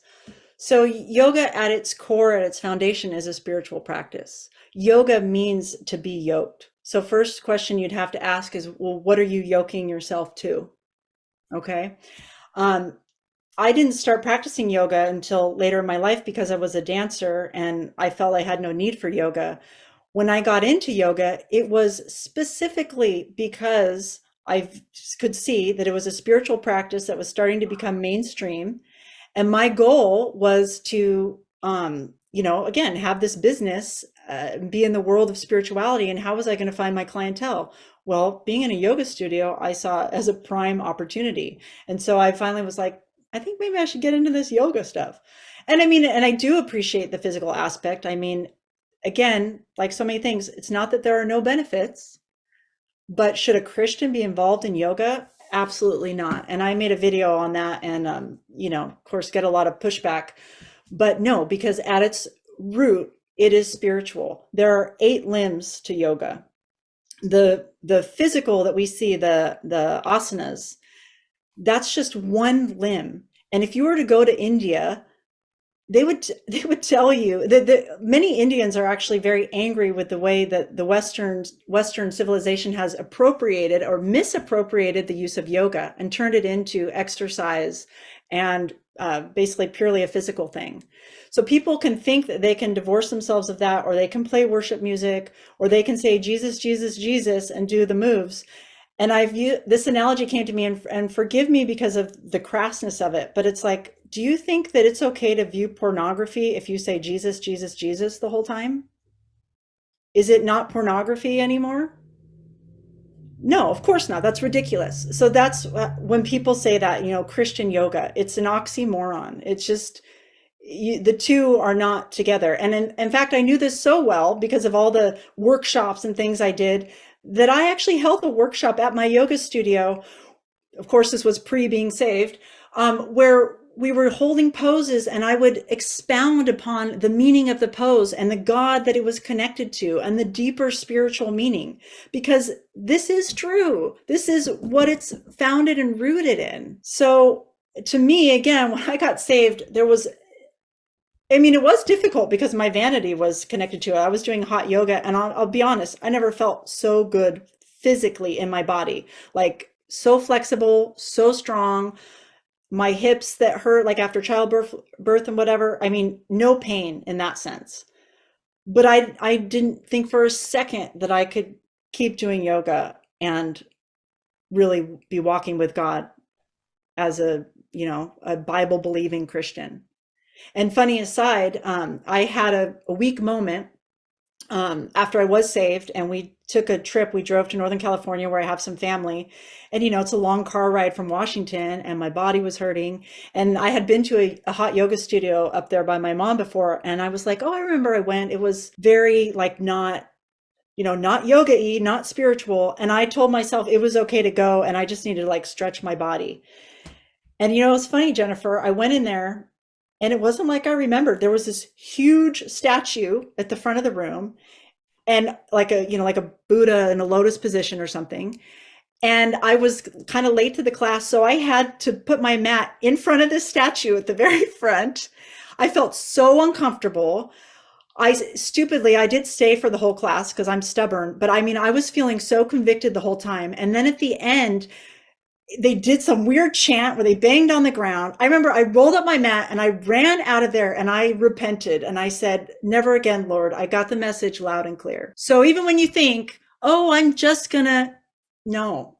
So yoga at its core, at its foundation is a spiritual practice. Yoga means to be yoked. So first question you'd have to ask is, well, what are you yoking yourself to? Okay. Um, I didn't start practicing yoga until later in my life because I was a dancer and I felt I had no need for yoga. When I got into yoga, it was specifically because I could see that it was a spiritual practice that was starting to become mainstream. And my goal was to, um, you know, again, have this business, uh, be in the world of spirituality. And how was I going to find my clientele? Well, being in a yoga studio, I saw as a prime opportunity. And so I finally was like, I think maybe I should get into this yoga stuff. And I mean, and I do appreciate the physical aspect. I mean, again, like so many things, it's not that there are no benefits, but should a Christian be involved in yoga? Absolutely not. And I made a video on that and, um, you know, of course, get a lot of pushback. But no, because at its root, it is spiritual. There are eight limbs to yoga. The the physical that we see, the the asanas, that's just one limb. And if you were to go to India, they would *laughs* they would tell you that, that many Indians are actually very angry with the way that the Western Western civilization has appropriated or misappropriated the use of yoga and turned it into exercise and uh, basically purely a physical thing. So people can think that they can divorce themselves of that, or they can play worship music, or they can say Jesus, Jesus, Jesus, and do the moves. And I've this analogy came to me and, and forgive me because of the crassness of it, but it's like, do you think that it's okay to view pornography if you say Jesus, Jesus, Jesus the whole time? Is it not pornography anymore? No, of course not. That's ridiculous. So that's uh, when people say that, you know, Christian yoga, it's an oxymoron. It's just, you, the two are not together. And in, in fact, I knew this so well because of all the workshops and things I did that I actually held a workshop at my yoga studio. Of course, this was pre being saved, um, where we were holding poses and I would expound upon the meaning of the pose and the God that it was connected to and the deeper spiritual meaning, because this is true. This is what it's founded and rooted in. So to me, again, when I got saved, there was I mean, it was difficult because my vanity was connected to it. I was doing hot yoga and I'll, I'll, be honest, I never felt so good physically in my body, like so flexible, so strong. My hips that hurt like after childbirth birth and whatever. I mean, no pain in that sense. But I, I didn't think for a second that I could keep doing yoga and really be walking with God as a, you know, a Bible believing Christian. And funny aside, um, I had a, a weak moment um, after I was saved and we took a trip. We drove to Northern California where I have some family. And, you know, it's a long car ride from Washington and my body was hurting. And I had been to a, a hot yoga studio up there by my mom before. And I was like, oh, I remember I went. It was very like not you know, not yoga-y, not spiritual. And I told myself it was okay to go and I just needed to like stretch my body. And you know, it's funny, Jennifer, I went in there and it wasn't like I remembered. There was this huge statue at the front of the room and like a, you know, like a Buddha in a lotus position or something. And I was kind of late to the class. So I had to put my mat in front of this statue at the very *laughs* front. I felt so uncomfortable. I stupidly, I did stay for the whole class because I'm stubborn, but I mean, I was feeling so convicted the whole time. And then at the end, they did some weird chant where they banged on the ground. I remember I rolled up my mat and I ran out of there and I repented and I said, never again, Lord, I got the message loud and clear. So even when you think, oh, I'm just gonna, no.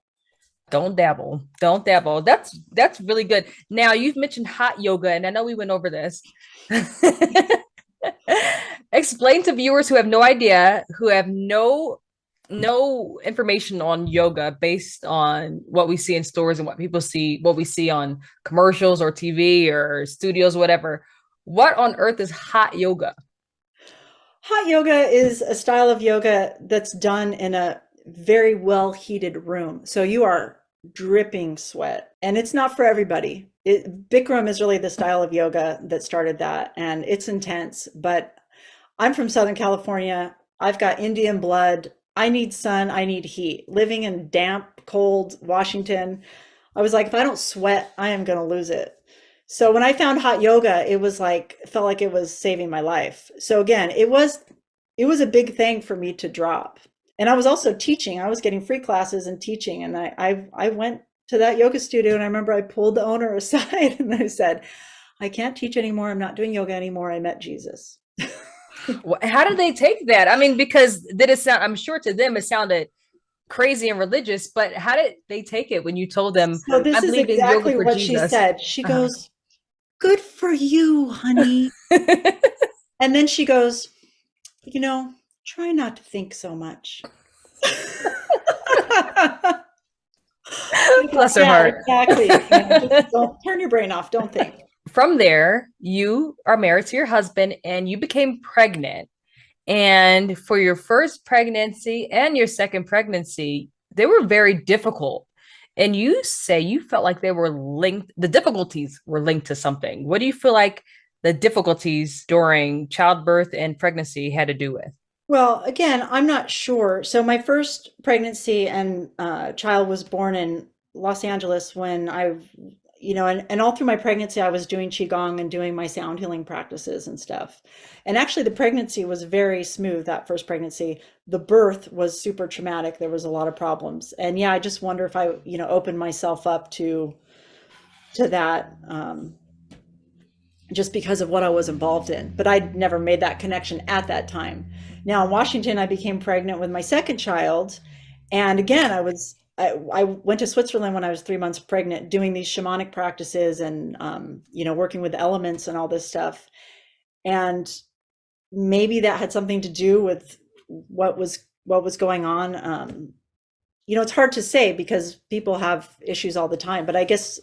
Don't dabble. Don't dabble. That's that's really good. Now you've mentioned hot yoga, and I know we went over this. *laughs* Explain to viewers who have no idea, who have no no information on yoga based on what we see in stores and what people see, what we see on commercials or TV or studios, whatever. What on earth is hot yoga? Hot yoga is a style of yoga that's done in a very well heated room. So you are dripping sweat and it's not for everybody. It, Bikram is really the style of yoga that started that and it's intense, but I'm from Southern California. I've got Indian blood. I need sun. I need heat. Living in damp, cold Washington, I was like, if I don't sweat, I am going to lose it. So when I found hot yoga, it was like, felt like it was saving my life. So again, it was, it was a big thing for me to drop. And I was also teaching. I was getting free classes and teaching. And I, I, I went to that yoga studio and I remember I pulled the owner *laughs* aside and I said, I can't teach anymore. I'm not doing yoga anymore. I met Jesus. *laughs* How did they take that? I mean, because did it sound, I'm sure to them it sounded crazy and religious, but how did they take it when you told them? So this is exactly what Jesus. she said. She uh -huh. goes, good for you, honey. *laughs* and then she goes, you know, try not to think so much. *laughs* Bless her yeah, heart. Exactly. Yeah, don't turn your brain off. Don't think. From there, you are married to your husband and you became pregnant. And for your first pregnancy and your second pregnancy, they were very difficult. And you say you felt like they were linked, the difficulties were linked to something. What do you feel like the difficulties during childbirth and pregnancy had to do with? Well, again, I'm not sure. So my first pregnancy and uh, child was born in Los Angeles when I, you know, and, and all through my pregnancy, I was doing Qigong and doing my sound healing practices and stuff. And actually the pregnancy was very smooth, that first pregnancy. The birth was super traumatic. There was a lot of problems. And yeah, I just wonder if I, you know, opened myself up to, to that, um, just because of what I was involved in. But I'd never made that connection at that time. Now in Washington, I became pregnant with my second child. And again, I was, I, I went to Switzerland when I was three months pregnant, doing these shamanic practices and, um, you know, working with elements and all this stuff. And maybe that had something to do with what was, what was going on. Um, you know, it's hard to say because people have issues all the time, but I guess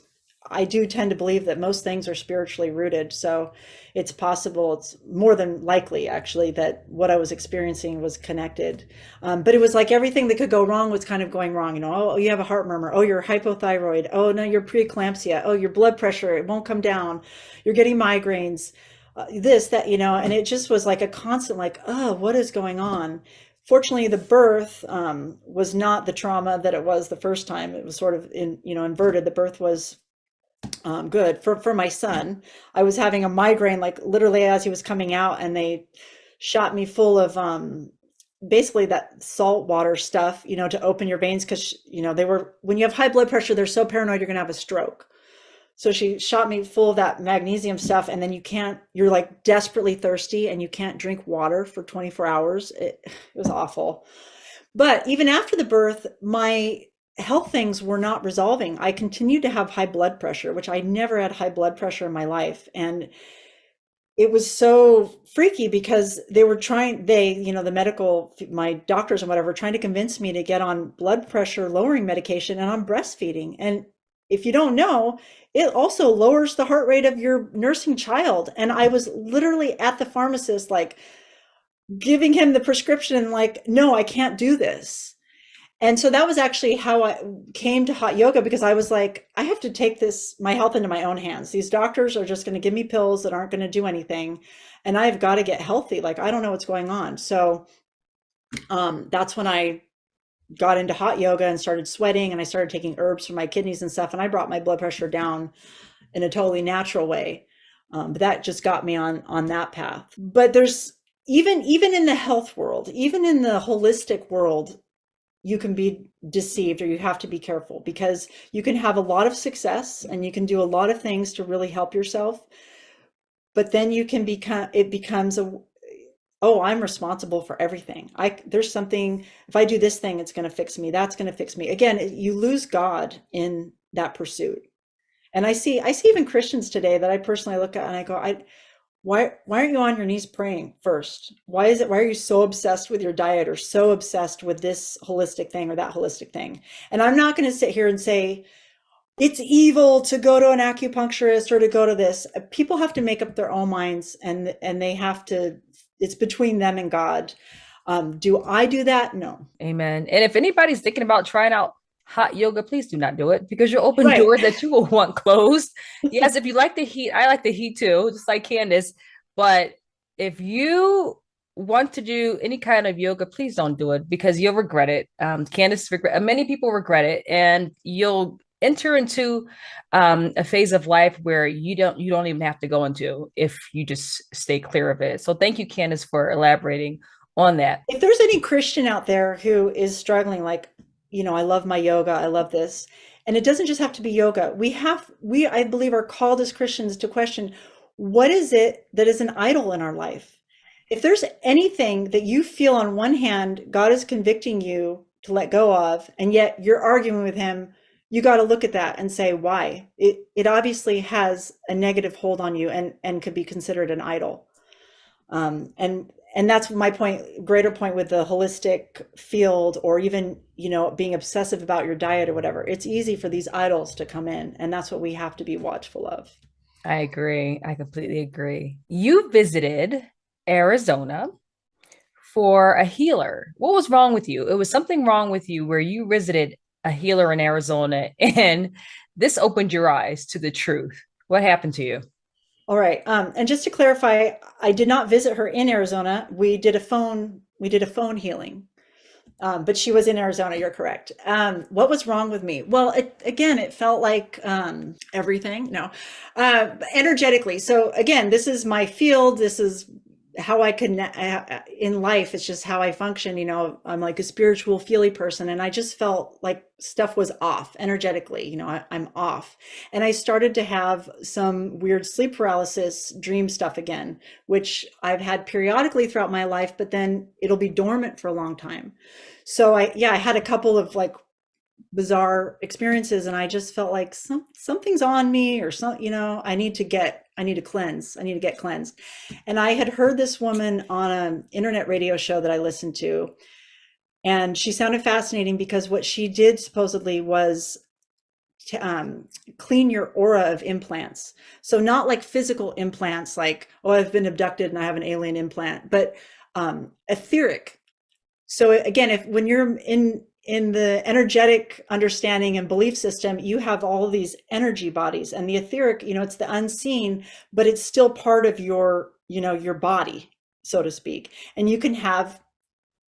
I do tend to believe that most things are spiritually rooted. So it's possible, it's more than likely actually that what I was experiencing was connected. Um, but it was like everything that could go wrong was kind of going wrong. You know, oh, you have a heart murmur. Oh, you're hypothyroid. Oh, no, you're preeclampsia. Oh, your blood pressure, it won't come down. You're getting migraines. Uh, this, that, you know, and it just was like a constant, like, oh, what is going on? Fortunately, the birth um, was not the trauma that it was the first time. It was sort of in, you know, inverted. The birth was um, good for for my son. I was having a migraine like literally as he was coming out, and they shot me full of um, basically that salt water stuff, you know, to open your veins because you know they were when you have high blood pressure, they're so paranoid you're gonna have a stroke. So she shot me full of that magnesium stuff, and then you can't. You're like desperately thirsty, and you can't drink water for 24 hours. It, *sighs* it was awful. But even after the birth, my health things were not resolving. I continued to have high blood pressure, which I never had high blood pressure in my life. And it was so freaky because they were trying, they, you know, the medical, my doctors and whatever, trying to convince me to get on blood pressure lowering medication and I'm breastfeeding. And if you don't know, it also lowers the heart rate of your nursing child. And I was literally at the pharmacist, like giving him the prescription, like, no, I can't do this and so that was actually how I came to hot yoga because I was like, I have to take this, my health into my own hands. These doctors are just going to give me pills that aren't going to do anything. And I've got to get healthy. Like, I don't know what's going on. So um, that's when I got into hot yoga and started sweating and I started taking herbs for my kidneys and stuff. And I brought my blood pressure down in a totally natural way. Um, but that just got me on, on that path. But there's even, even in the health world, even in the holistic world, you can be deceived or you have to be careful because you can have a lot of success and you can do a lot of things to really help yourself. But then you can become, it becomes a, oh, I'm responsible for everything. I, there's something, if I do this thing, it's going to fix me. That's going to fix me. Again, you lose God in that pursuit. And I see, I see even Christians today that I personally look at and I go, I, why why aren't you on your knees praying first? Why is it why are you so obsessed with your diet or so obsessed with this holistic thing or that holistic thing? And I'm not going to sit here and say it's evil to go to an acupuncturist or to go to this. People have to make up their own minds and and they have to it's between them and God. Um, do I do that? No. Amen. And if anybody's thinking about trying out hot yoga, please do not do it because you'll open right. doors that you will want closed. *laughs* yes, if you like the heat, I like the heat too, just like Candace. But if you want to do any kind of yoga, please don't do it because you'll regret it. Um, Candace regret. Many people regret it, and you'll enter into um, a phase of life where you don't you don't even have to go into if you just stay clear of it. So thank you, Candace, for elaborating on that. If there's any Christian out there who is struggling, like you know, I love my yoga, I love this. And it doesn't just have to be yoga. We have, we, I believe, are called as Christians to question what is it that is an idol in our life? If there's anything that you feel on one hand, God is convicting you to let go of, and yet you're arguing with Him, you got to look at that and say why. It, it obviously has a negative hold on you and, and could be considered an idol. Um, and and that's my point greater point with the holistic field or even you know being obsessive about your diet or whatever. It's easy for these idols to come in and that's what we have to be watchful of. I agree. I completely agree. You visited arizona for a healer. What was wrong with you? It was something wrong with you where you visited a healer in arizona *laughs* and this opened your eyes to the truth. What happened to you all right. Um, and just to clarify, I did not visit her in Arizona. We did a phone, we did a phone healing. Um, but she was in Arizona. You're correct. Um, what was wrong with me? Well, it, again, it felt like um, everything. No, uh, energetically. So again, this is my field. This is how I connect uh, in life. It's just how I function. You know, I'm like a spiritual, feely person, and I just felt like stuff was off energetically. You know, I, I'm off, and I started to have some weird sleep paralysis, dream stuff again, which I've had periodically throughout my life, but then it'll be dormant for a long time. So I, yeah, I had a couple of like bizarre experiences and I just felt like some something's on me or some you know I need to get I need to cleanse. I need to get cleansed. And I had heard this woman on an internet radio show that I listened to and she sounded fascinating because what she did supposedly was to um, clean your aura of implants. So not like physical implants like oh I've been abducted and I have an alien implant but um, etheric. So again if when you're in in the energetic understanding and belief system, you have all these energy bodies and the etheric, you know, it's the unseen, but it's still part of your, you know, your body, so to speak. And you can have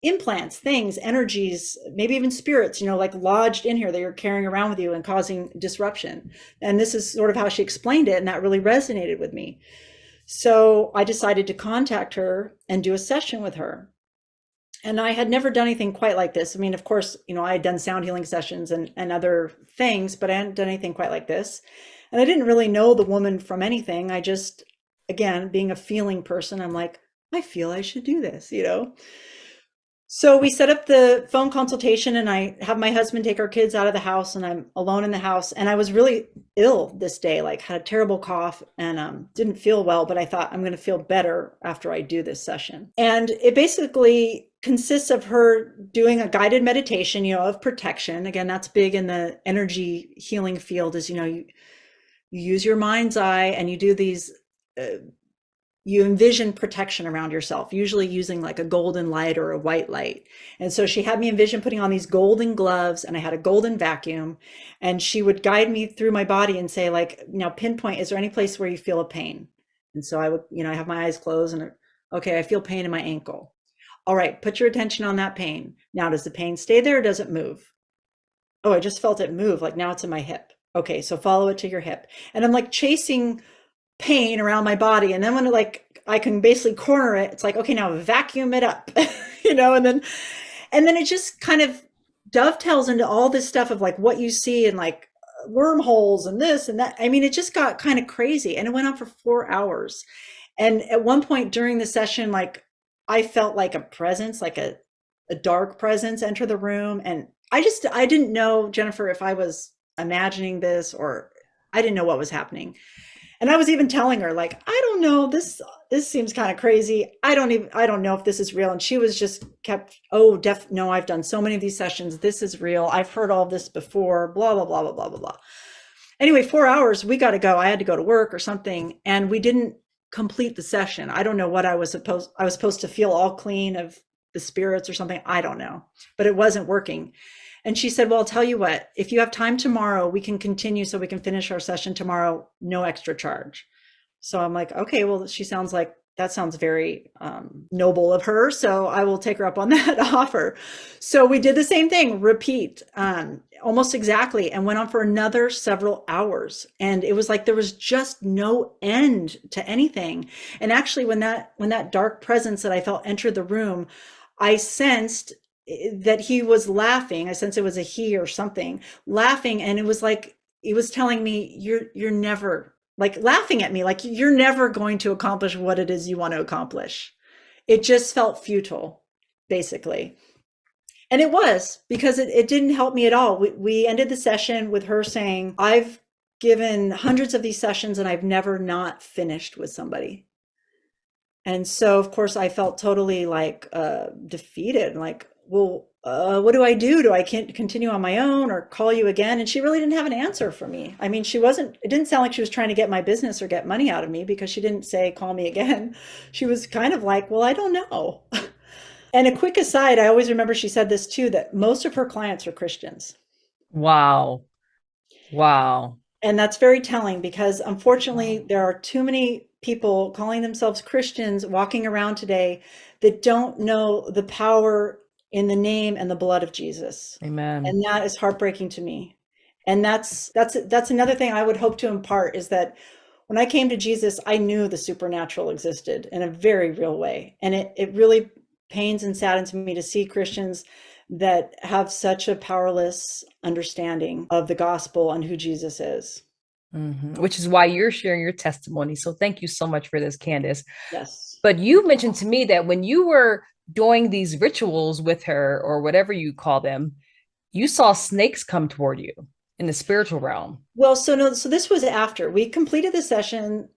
implants, things, energies, maybe even spirits, you know, like lodged in here that you're carrying around with you and causing disruption. And this is sort of how she explained it. And that really resonated with me. So I decided to contact her and do a session with her and I had never done anything quite like this. I mean, of course, you know, I had done sound healing sessions and, and other things, but I hadn't done anything quite like this. And I didn't really know the woman from anything. I just, again, being a feeling person, I'm like, I feel I should do this, you know? So we set up the phone consultation and I have my husband take our kids out of the house and I'm alone in the house. And I was really ill this day, like had a terrible cough and um, didn't feel well, but I thought I'm going to feel better after I do this session. And it basically consists of her doing a guided meditation, you know, of protection. Again, that's big in the energy healing field is, you know, you, you use your mind's eye and you do these uh, you envision protection around yourself, usually using like a golden light or a white light. And so she had me envision putting on these golden gloves and I had a golden vacuum and she would guide me through my body and say like, now pinpoint, is there any place where you feel a pain? And so I would, you know, I have my eyes closed and okay, I feel pain in my ankle. All right, put your attention on that pain. Now, does the pain stay there or does it move? Oh, I just felt it move. Like now it's in my hip. Okay, so follow it to your hip. And I'm like chasing pain around my body. And then when like I can basically corner it, it's like, okay, now vacuum it up, *laughs* you know, and then and then it just kind of dovetails into all this stuff of like what you see and like wormholes and this and that. I mean, it just got kind of crazy and it went on for four hours. And at one point during the session, like I felt like a presence, like a, a dark presence enter the room. And I just, I didn't know, Jennifer, if I was imagining this or I didn't know what was happening. And I was even telling her, like, I don't know, this this seems kind of crazy. I don't even I don't know if this is real. And she was just kept, oh, def no, I've done so many of these sessions. This is real. I've heard all this before, blah, blah, blah, blah, blah, blah, blah. Anyway, four hours, we got to go. I had to go to work or something. And we didn't complete the session. I don't know what I was supposed I was supposed to feel all clean of the spirits or something. I don't know. But it wasn't working. And she said, Well, I'll tell you what, if you have time tomorrow, we can continue so we can finish our session tomorrow, no extra charge. So I'm like, okay, well, she sounds like that sounds very um, noble of her. So I will take her up on *laughs* that offer. So we did the same thing, repeat um, almost exactly, and went on for another several hours. And it was like there was just no end to anything. And actually, when that when that dark presence that I felt entered the room, I sensed that he was laughing. I sense it was a he or something laughing. And it was like, he was telling me, you're, you're never like laughing at me, like you're never going to accomplish what it is you want to accomplish. It just felt futile, basically. And it was because it, it didn't help me at all. We, we ended the session with her saying, I've given hundreds of these sessions and I've never not finished with somebody. And so, of course, I felt totally like uh, defeated, like, well, uh, what do I do? Do I can't continue on my own or call you again? And she really didn't have an answer for me. I mean, she wasn't, it didn't sound like she was trying to get my business or get money out of me because she didn't say, call me again. *laughs* She was kind of like, well, I don't know. *laughs* and a quick aside, I always remember she said this too, that most of her clients are Christians. Wow. Wow. And that's very telling because unfortunately, there are too many people calling themselves Christians walking around today that don't know the power in the name and the blood of Jesus. Amen. And that is heartbreaking to me. And that's that's that's another thing I would hope to impart is that when I came to Jesus, I knew the supernatural existed in a very real way. And it it really pains and saddens me to see Christians that have such a powerless understanding of the gospel and who Jesus is. Mm-hmm. Which is why you're sharing your testimony. So thank you so much for this, Candace. Yes. But you mentioned to me that when you were doing these rituals with her or whatever you call them, you saw snakes come toward you in the spiritual realm. Well, so no, so this was after we completed the session,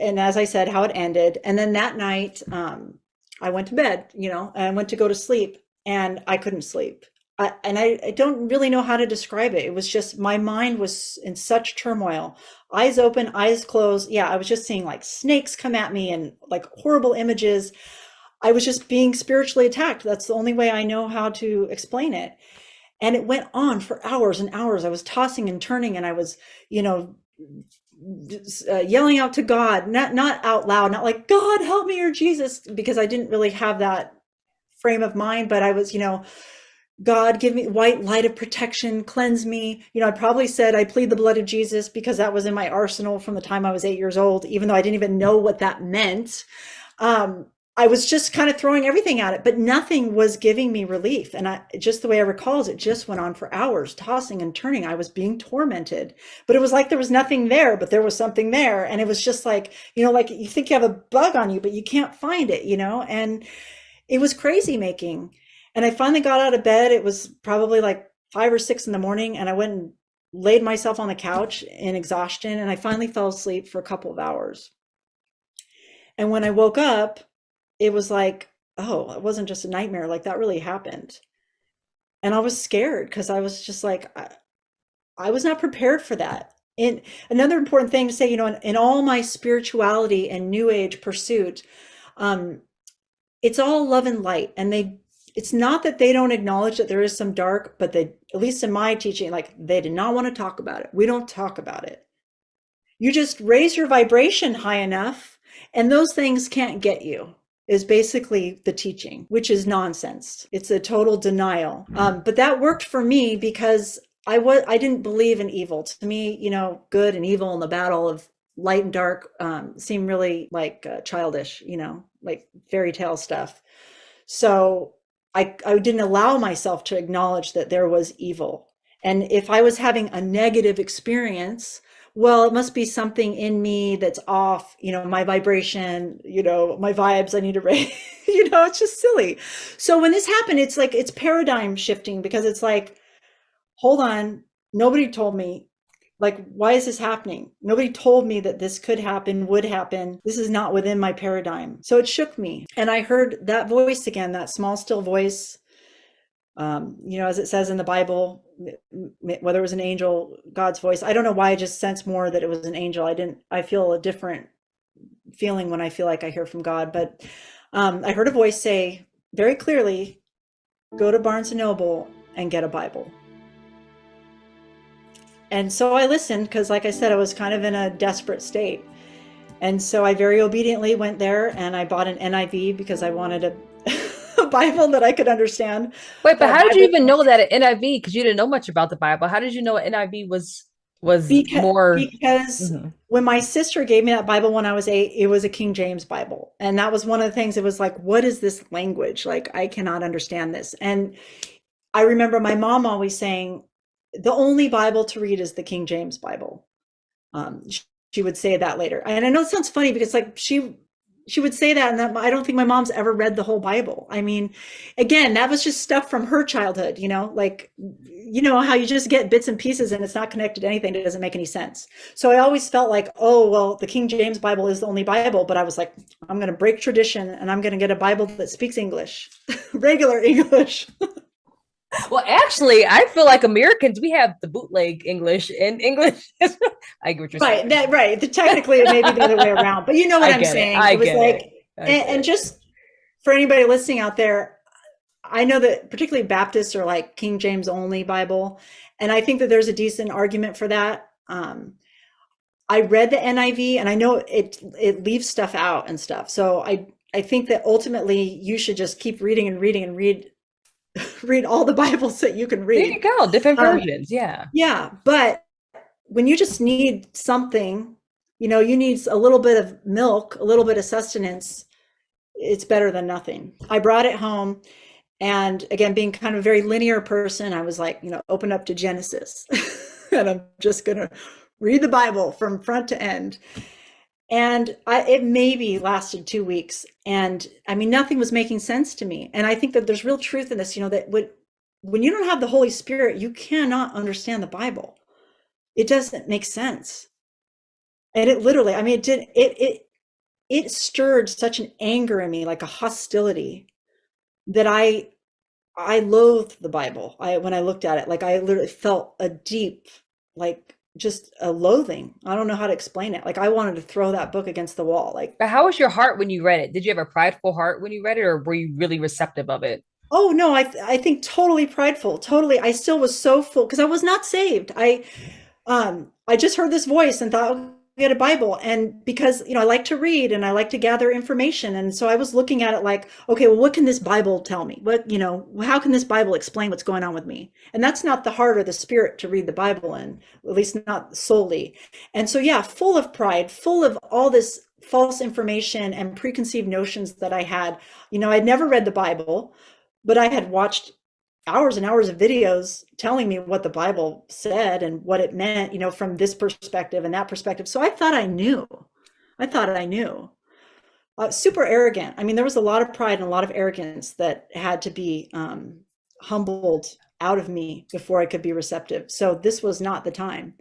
and as I said, how it ended, and then that night, um, I went to bed, you know, and I went to go to sleep, and I couldn't sleep. I, and I, I don't really know how to describe it. It was just my mind was in such turmoil. Eyes open, eyes closed. Yeah, I was just seeing like snakes come at me and like horrible images. I was just being spiritually attacked. That's the only way I know how to explain it. And it went on for hours and hours. I was tossing and turning and I was, you know, uh, yelling out to God, not not out loud, not like God help me or Jesus, because I didn't really have that frame of mind. But I was, you know, God give me white light of protection, cleanse me. You know, I probably said I plead the blood of Jesus because that was in my arsenal from the time I was eight years old, even though I didn't even know what that meant. Um, I was just kind of throwing everything at it, but nothing was giving me relief. And I just the way I recall is it just went on for hours, tossing and turning. I was being tormented, but it was like there was nothing there, but there was something there. And it was just like, you know, like you think you have a bug on you, but you can't find it, you know? And it was crazy making. And I finally got out of bed. It was probably like five or six in the morning. And I went and laid myself on the couch in exhaustion. And I finally fell asleep for a couple of hours. And when I woke up, it was like, oh, it wasn't just a nightmare. Like that really happened. And I was scared because I was just like, I, I, was not prepared for that. And another important thing to say, you know, in, in all my spirituality and new age pursuit, um, it's all love and light. And they, it's not that they don't acknowledge that there is some dark, but they, at least in my teaching, like they did not want to talk about it. We don't talk about it. You just raise your vibration high enough and those things can't get you is basically the teaching, which is nonsense. It's a total denial. Mm-hmm. Um, but that worked for me because I was I didn't believe in evil. To me, you know, good and evil in the battle of light and dark um, seem really like uh, childish, you know, like fairy tale stuff. So I I didn't allow myself to acknowledge that there was evil. And if I was having a negative experience, well, it must be something in me that's off, you know, my vibration, you know, my vibes, I need to *laughs* raise, you know, it's just silly. So when this happened, it's like, it's paradigm shifting because it's like, hold on, nobody told me Like, why is this happening? Nobody told me that this could happen, would happen. This is not within my paradigm. So it shook me. And I heard that voice again, that small, still voice. Um, you know, as it says in the Bible, whether it was an angel, God's voice. I don't know why I just sense more that it was an angel. I didn't, I feel a different feeling when I feel like I hear from God. But um, I heard a voice say very clearly, go to Barnes and Noble and get a Bible and so I listened because, like I said, I was kind of in a desperate state. And so I very obediently went there and I bought an NIV because I wanted a, *laughs* Bible that I could understand. Wait, but how did you even know that an NIV? Because you didn't know much about the Bible. How did you know NIV was was because, more? Because mm -hmm. when my sister gave me that Bible when I was eight, it was a King James Bible, and that was one of the things. It was like, what is this language? Like, I cannot understand this. And I remember my mom always saying, the only Bible to read is the King James Bible. Um, she would say that later. And I know it sounds funny because like she she would say that and that I don't think my mom's ever read the whole Bible. I mean, again, that was just stuff from her childhood, you know, like you know how you just get bits and pieces and it's not connected to anything it doesn't make any sense. So I always felt like, oh, well, the King James Bible is the only Bible, but I was like, I'm going to break tradition and I'm going to get a Bible that speaks English, *laughs* regular English. *laughs* well, actually, I feel like Americans we have the bootleg English and English. *laughs* I get what you're right, saying. That, right. The, technically, it may be the other way around, but you know what I am saying. It. I it was like, it. and, and just for anybody listening out there, I know that particularly Baptists are like King James only Bible, and I think that there's a decent argument for that. Um, I read the NIV, and I know it it leaves stuff out and stuff. So I I think that ultimately you should just keep reading and reading and read *laughs* read all the Bibles that you can read. There you go, different um, versions. Yeah. Yeah. But when you just need something, you know, you need a little bit of milk, a little bit of sustenance, it's better than nothing. I brought it home. And again, being kind of a very linear person, I was like, you know, open up to Genesis. *laughs* and I'm just going to read the Bible from front to end and I, it maybe lasted two weeks and i mean nothing was making sense to me. And i think that there's real truth in this you know that when when you don't have the holy spirit you cannot understand the bible. It doesn't make sense. And it literally i mean it did it it it stirred such an anger in me like a hostility that i i loathed the bible. I when i looked at it like i literally felt a deep like just a loathing. I don't know how to explain it. Like I wanted to throw that book against the wall. Like, but how was your heart when you read it? Did you have a prideful heart when you read it, or were you really receptive of it? Oh no, I th I think totally prideful. Totally, I still was so full because I was not saved. I um I just heard this voice and thought, get a Bible. And because, you know, I like to read and I like to gather information. And so I was looking at it like, okay, well, what can this Bible tell me? What, you know, how can this Bible explain what's going on with me? And that's not the heart or the spirit to read the Bible in, at least not solely. And so, yeah, full of pride, full of all this false information and preconceived notions that I had. You know, I'd never read the Bible, but I had watched hours and hours of videos telling me what the Bible said and what it meant, you know, from this perspective and that perspective. So I thought I knew. I thought I knew. Uh, super arrogant. I mean, there was a lot of pride and a lot of arrogance that had to be um, humbled out of me before I could be receptive. So this was not the time.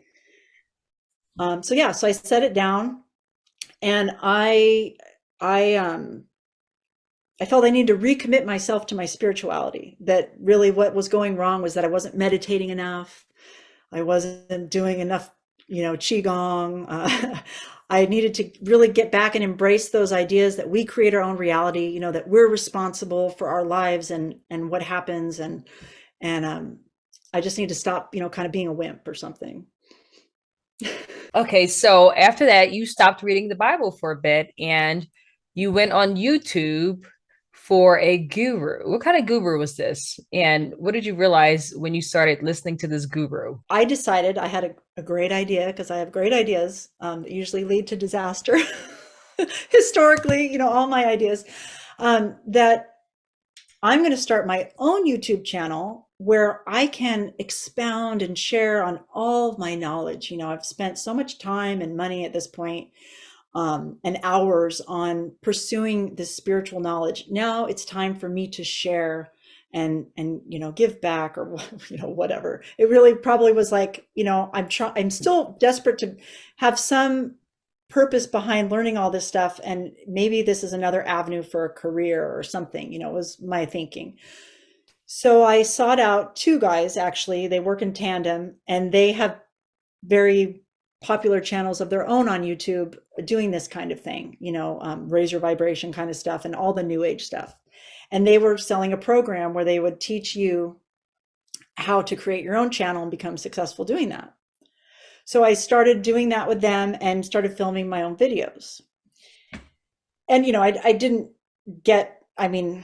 Um, so yeah, so I set it down and I, I, um, I felt I needed to recommit myself to my spirituality. That really what was going wrong was that I wasn't meditating enough. I wasn't doing enough, you know, qigong. *laughs* Uh, I needed to really get back and embrace those ideas that we create our own reality. You know, that we're responsible for our lives and and what happens. And and um, I just need to stop, you know, kind of being a wimp or something. okay, so after that, you stopped reading the Bible for a bit and you went on YouTube for a guru. What kind of guru was this? And what did you realize when you started listening to this guru? I decided I had a, a great idea because I have great ideas um, that usually lead to disaster. *laughs* Historically, you know, all my ideas um, that I'm going to start my own YouTube channel where I can expound and share on all of my knowledge. You know, I've spent so much time and money at this point um, and hours on pursuing this spiritual knowledge. Now it's time for me to share and and you know give back or *laughs* you know whatever. It really probably was like you know i'm trying i'm still desperate to have some purpose behind learning all this stuff and maybe this is another avenue for a career or something you know was my thinking. So i sought out two guys actually. They work in tandem and they have very popular channels of their own on youtube doing this kind of thing you know um, raise your vibration kind of stuff and all the new age stuff and they were selling a program where they would teach you how to create your own channel and become successful doing that. So I started doing that with them and started filming my own videos. And, you know, I, I didn't get, I mean,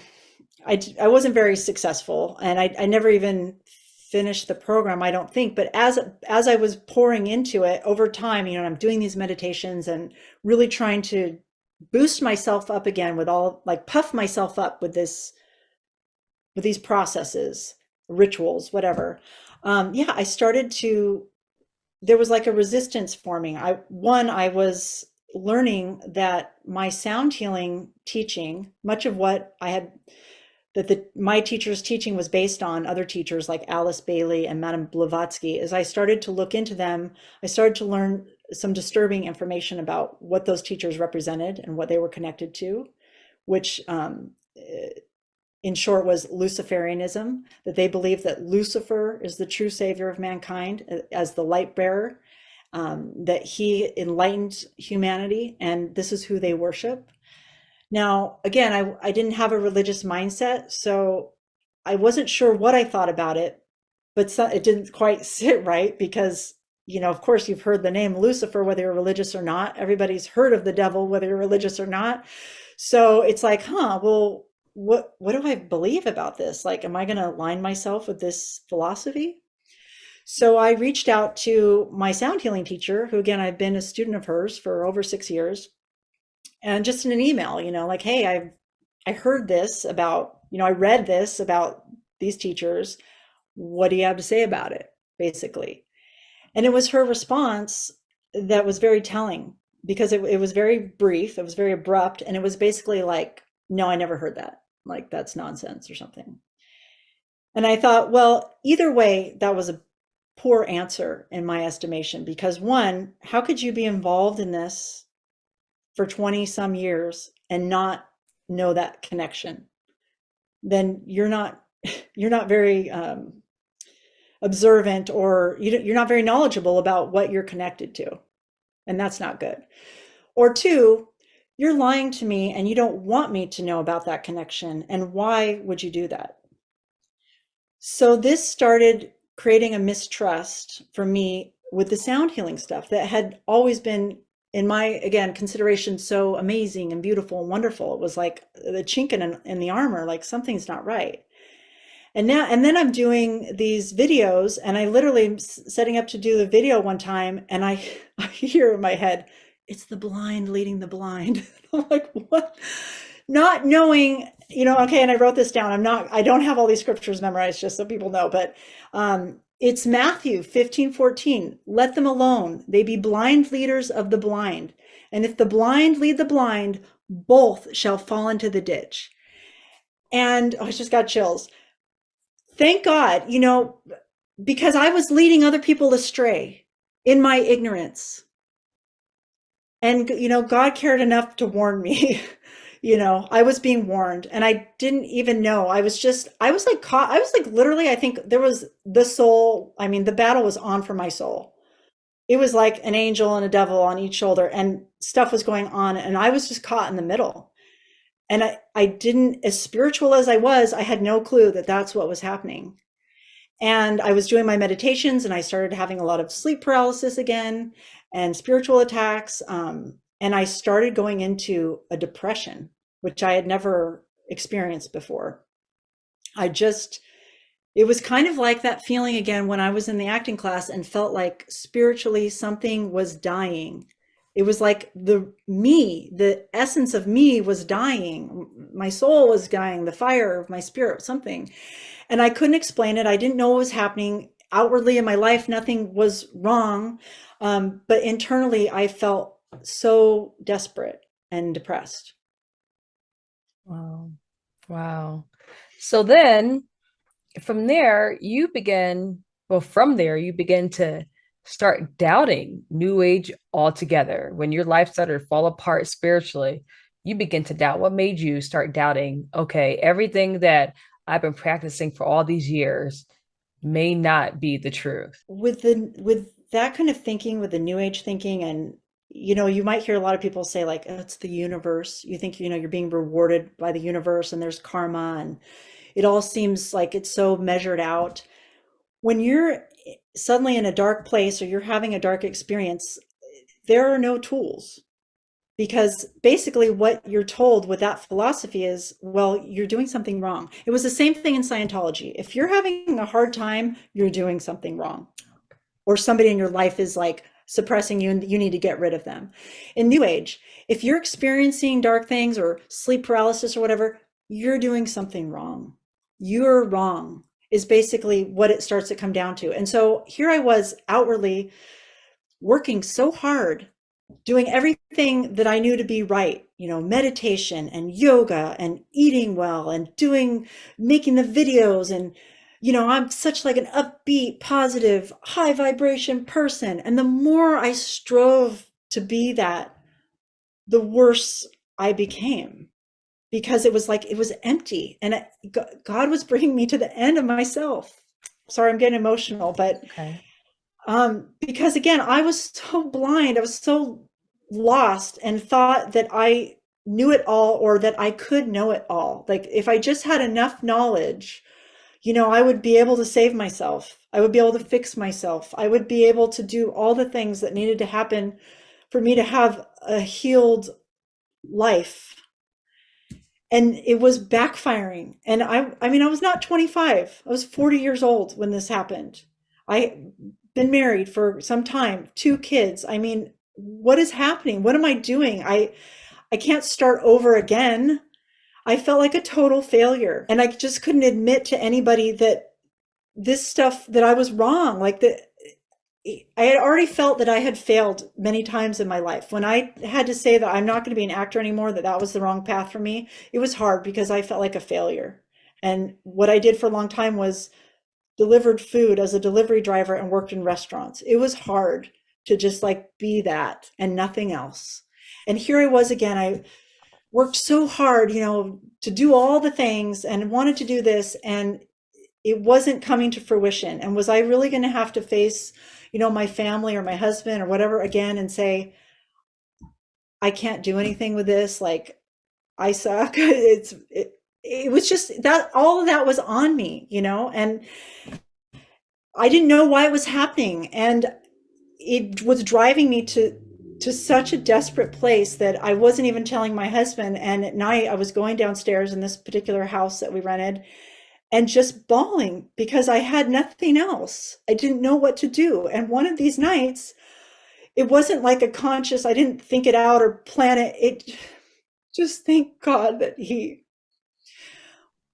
I, I wasn't very successful and I, I never even finished the program, I don't think. But as, as I was pouring into it over time, you know, I'm doing these meditations and really trying to boost myself up again with all like puff myself up with this with these processes rituals whatever um yeah i started to there was like a resistance forming i one i was learning that my sound healing teaching much of what i had that the my teacher's teaching was based on other teachers like alice bailey and madame blavatsky as i started to look into them i started to learn some disturbing information about what those teachers represented and what they were connected to, which um, eh, in short was Luciferianism, that they believed that Lucifer is the true savior of mankind eh, as the light bearer, um, that he enlightened humanity and this is who they worship. Now, again, I, I didn't have a religious mindset, so I wasn't sure what I thought about it, but so, it didn't quite *laughs* sit right because you know, of course, you've heard the name Lucifer, whether you're religious or not. Everybody's heard of the devil, whether you're religious or not. So it's like, huh, well, what what do I believe about this? Like, am I going to align myself with this philosophy? So I reached out to my sound healing teacher, who again I've been a student of hers for over six years, and just in an email, you know, like, hey, I I heard this about, you know, I read this about these teachers. What do you have to say about it? Basically. And it was her response that was very telling because it, it was very brief, it was very abrupt, and it was basically like, no, I never heard that. Like, that's nonsense or something. And I thought, well, either way, that was a poor answer in my estimation because one, how could you be involved in this for 20 some years and not know that connection? Then you're not *laughs* you're not very um, observant or you're not very knowledgeable about what you're connected to. And that's not good. Or two, you're lying to me and you don't want me to know about that connection. And why would you do that? So this started creating a mistrust for me with the sound healing stuff that had always been in my again consideration so amazing and beautiful and wonderful it was like the chink in, in the armor like something's not right and now, and then I'm doing these videos and I literally am setting up to do the video one time and I, *laughs* I hear in my head, it's the blind leading the blind. *laughs* I'm like, what? Not knowing, you know, okay. And I wrote this down. I'm not, I don't have all these scriptures memorized just so people know, but um, it's Matthew 15, 14. Let them alone. They be blind leaders of the blind. And if the blind lead the blind, both shall fall into the ditch. And oh, I just got chills thank God, you know, because I was leading other people astray in my ignorance. And, you know, God cared enough to warn me. *laughs* you know, I was being warned and I didn't even know. I was just, I was like caught, I was like literally, I think there was the soul. I mean, the battle was on for my soul. It was like an angel and a devil on each shoulder and stuff was going on. And I was just caught in the middle and I, I didn't as spiritual as i was i had no clue that that's what was happening and i was doing my meditations and i started having a lot of sleep paralysis again and spiritual attacks um, and i started going into a depression which i had never experienced before. I just it was kind of like that feeling again when i was in the acting class and felt like spiritually something was dying. It was like the me the essence of me was dying. My soul was dying the fire of my spirit something. And i couldn't explain it. I didn't know what was happening. Outwardly in my life nothing was wrong. Um, but internally i felt so desperate and depressed wow wow so then from there, you begin, well, from there, you begin to start doubting New Age altogether. When your life started to fall apart spiritually, you begin to doubt. What made you start doubting, okay, everything that I've been practicing for all these years may not be the truth? With the with that kind of thinking, with the New Age thinking, and you know, you might hear a lot of people say like, oh, it's the universe. You think, you know, you're being rewarded by the universe and there's karma and it all seems like it's so measured out. When you're eh, suddenly in a dark place or you're having a dark experience, there are no tools because basically what you're told with that philosophy is, well, you're doing something wrong. It was the same thing in Scientology. If you're having a hard time, you're doing something wrong. Or somebody in your life is like suppressing you and you need to get rid of them. In New Age, if you're experiencing dark things or sleep paralysis or whatever, you're doing something wrong you're wrong is basically what it starts to come down to. And so here I was outwardly working so hard, doing everything that I knew to be right, you know, meditation and yoga and eating well and doing, making the videos. And, you know, I'm such like an upbeat, positive, high vibration person. And the more I strove to be that, the worse I became because it was like it was empty and God was bringing me to the end of myself. Sorry, I'm getting emotional, but okay. um, because again, I was so blind, I was so lost and thought that I knew it all or that I could know it all. Like if I just had enough knowledge, you know, I would be able to save myself. I would be able to fix myself. I would be able to do all the things that needed to happen for me to have a healed life. And it was backfiring. And i i mean i was not 25 i was 40 years old when this happened. I been married for some time two kids. I mean what is happening? What am i doing? I i can't start over again i felt like a total failure and i just couldn't admit to anybody that this stuff that i was wrong like that eh, I had already felt that I had failed many times in my life. When I had to say that I'm not going to be an actor anymore, that that was the wrong path for me, it was hard because I felt like a failure. And what I did for a long time was delivered food as a delivery driver and worked in restaurants. It was hard to just like be that and nothing else. And here I was again. I worked so hard, you know, to do all the things and wanted to do this and it wasn't coming to fruition. And was I really going to have to face you know, my family or my husband or whatever again and say, I can't do anything with this. Like I suck. *laughs* It's, it, it was just that all of that was on me, you know, and I didn't know why it was happening. And it was driving me to, to such a desperate place that I wasn't even telling my husband. And at night I was going downstairs in this particular house that we rented and just bawling because I had nothing else. I didn't know what to do. And one of these nights, it wasn't like a conscious, I didn't think it out or plan it. It just thank God that he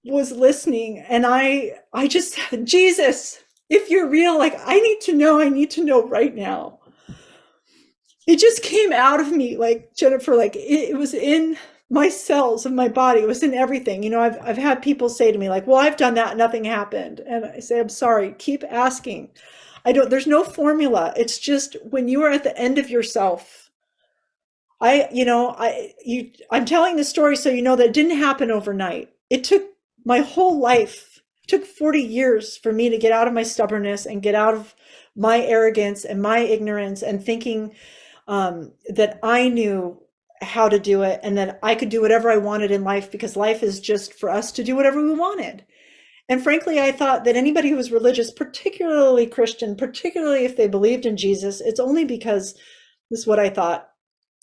was listening. And I, I just, Jesus, if you're real, like I need to know, I need to know right now. It just came out of me like Jennifer, like it, it was in my cells of my body. It was in everything. You know, I've, I've had people say to me like, well, I've done that. Nothing happened. And I say, I'm sorry, keep asking. I don't, there's no formula. It's just when you are at the end of yourself, I, you know, I, you, I'm telling the story so you know that didn't happen overnight. It took my whole life, took 40 years for me to get out of my stubbornness and get out of my arrogance and my ignorance and thinking um, that I knew how to do it and that I could do whatever I wanted in life because life is just for us to do whatever we wanted. And frankly, I thought that anybody who was religious, particularly Christian, particularly if they believed in Jesus, it's only because this is what I thought.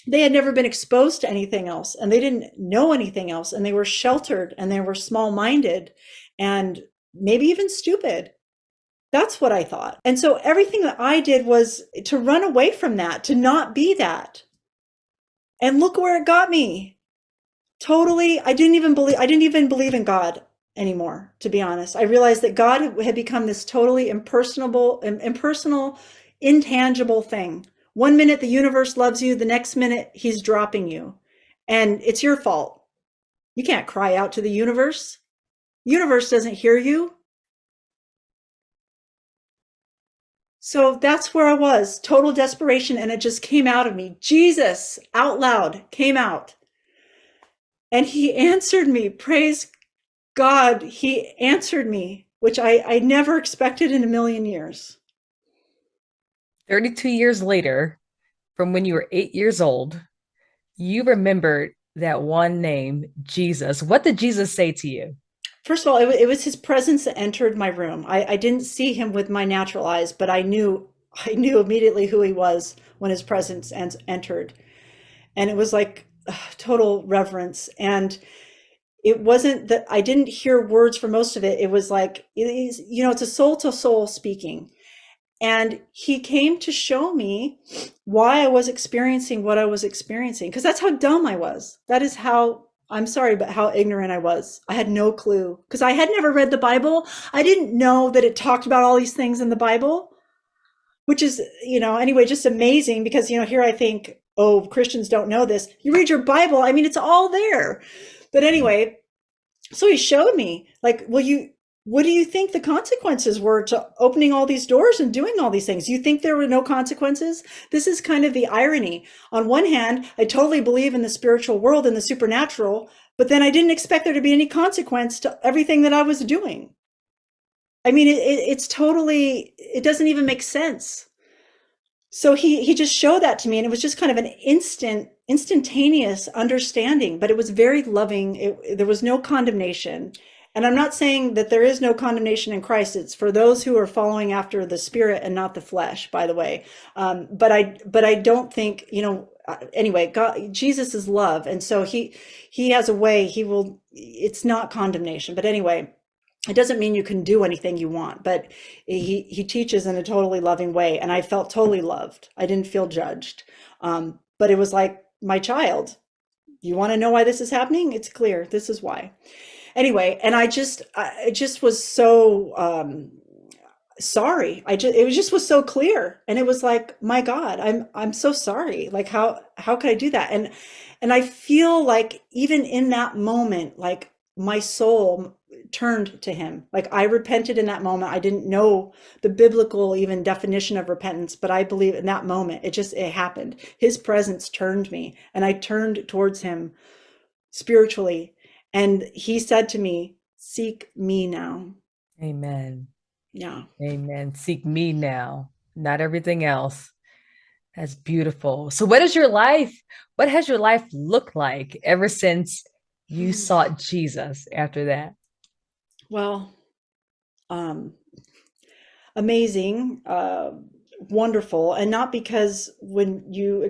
They had never been exposed to anything else and they didn't know anything else and they were sheltered and they were small minded and maybe even stupid. That's what I thought. And so everything that I did was to run away from that, to not be that. And look where it got me. Totally, I didn't even believe I didn't even believe in God anymore, to be honest. I realized that God had become this totally impersonable, impersonal, intangible thing. One minute the universe loves you, the next minute he's dropping you. And it's your fault. You can't cry out to the universe. Universe doesn't hear you. So that's where I was, total desperation. And it just came out of me. Jesus out loud came out. And he answered me. Praise God. He answered me, which I, I never expected in a million years. 32 years later, from when you were eight years old, you remembered that one name, Jesus. What did Jesus say to you? First of all, it, it was his presence that entered my room. I, I didn't see him with my natural eyes, but I knew *laughs* I knew immediately who he was when his presence en entered. And it was like total reverence. And it wasn't that I didn't hear words for most of it. It was like, you know, it's a soul to soul speaking. And he came to show me why I was experiencing what I was experiencing, because that's how dumb I was. That is how, I'm sorry, but how ignorant I was. I had no clue because I had never read the Bible. I didn't know that it talked about all these things in the Bible, which is, you know, anyway, just amazing because, you know, here I think, oh, Christians don't know this. You read your Bible, I mean, it's all there. But anyway, so he showed me like, well, you, what do you think the consequences were to opening all these doors and doing all these things? You think there were no consequences? This is kind of the irony. On one hand, I totally believe in the spiritual world and the supernatural, but then I didn't expect there to be any consequence to everything that I was doing. I mean, it, it, it's totally, it doesn't even make sense. So he, he just showed that to me and it was just kind of an instant, instantaneous understanding, but it was very loving. It, there was no condemnation and I'm not saying that there is no condemnation in Christ. It's for those who are following after the spirit and not the flesh, by the way. Um, but I, but I don't think, you know, uh, anyway, God, Jesus is love. And so he, he has a way, he will, it's not condemnation, but anyway, it doesn't mean you can do anything you want, but he, he teaches in a totally loving way. And I felt totally loved. I didn't feel judged. Um, but it was like my child, you want to know why this is happening? It's clear. This is why anyway, and I just, I just was so um, sorry. I just, it was just was so clear, and it was like, my God, I'm, I'm so sorry. Like, how, how could I do that? And, and I feel like even in that moment, like my soul turned to him. Like I repented in that moment. I didn't know the biblical even definition of repentance, but I believe in that moment, it just, it happened. His presence turned me and I turned towards him spiritually and he said to me, seek me now. Amen. Yeah. Amen. Seek me now, not everything else. That's beautiful. So what is your life? What has your life looked like ever since you *sighs* sought Jesus after that? Well, um, amazing, uh, wonderful. And not because when you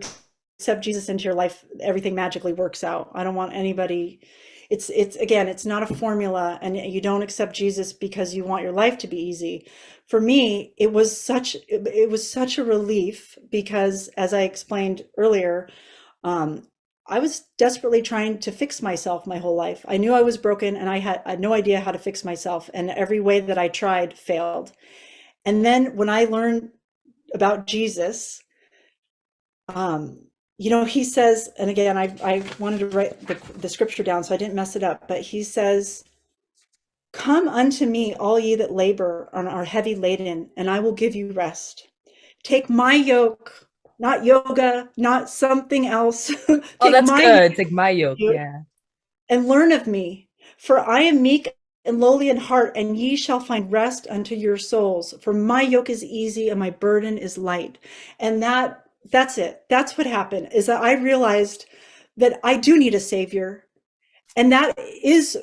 accept Jesus into your life, everything magically works out. I don't want anybody it's it's again it's not a formula and you don't accept jesus because you want your life to be easy for me it was such it, was such a relief because as i explained earlier um, I was desperately trying to fix myself my whole life. I knew I was broken and I had, I had no idea how to fix myself. And every way that I tried failed. And then when I learned about Jesus, um, you know, he says, and again, I, I wanted to write the, the scripture down so I didn't mess it up, but he says, Come unto me, all ye that labor and are heavy laden, and I will give you rest. Take my yoke, not yoga, not something else. *laughs* oh, that's good. Take my yoke, yeah. And learn of me, for I am meek and lowly in heart, and ye shall find rest unto your souls. For my yoke is easy and my burden is light. And that that's it. That's what happened is that I realized that I do need a savior. And that is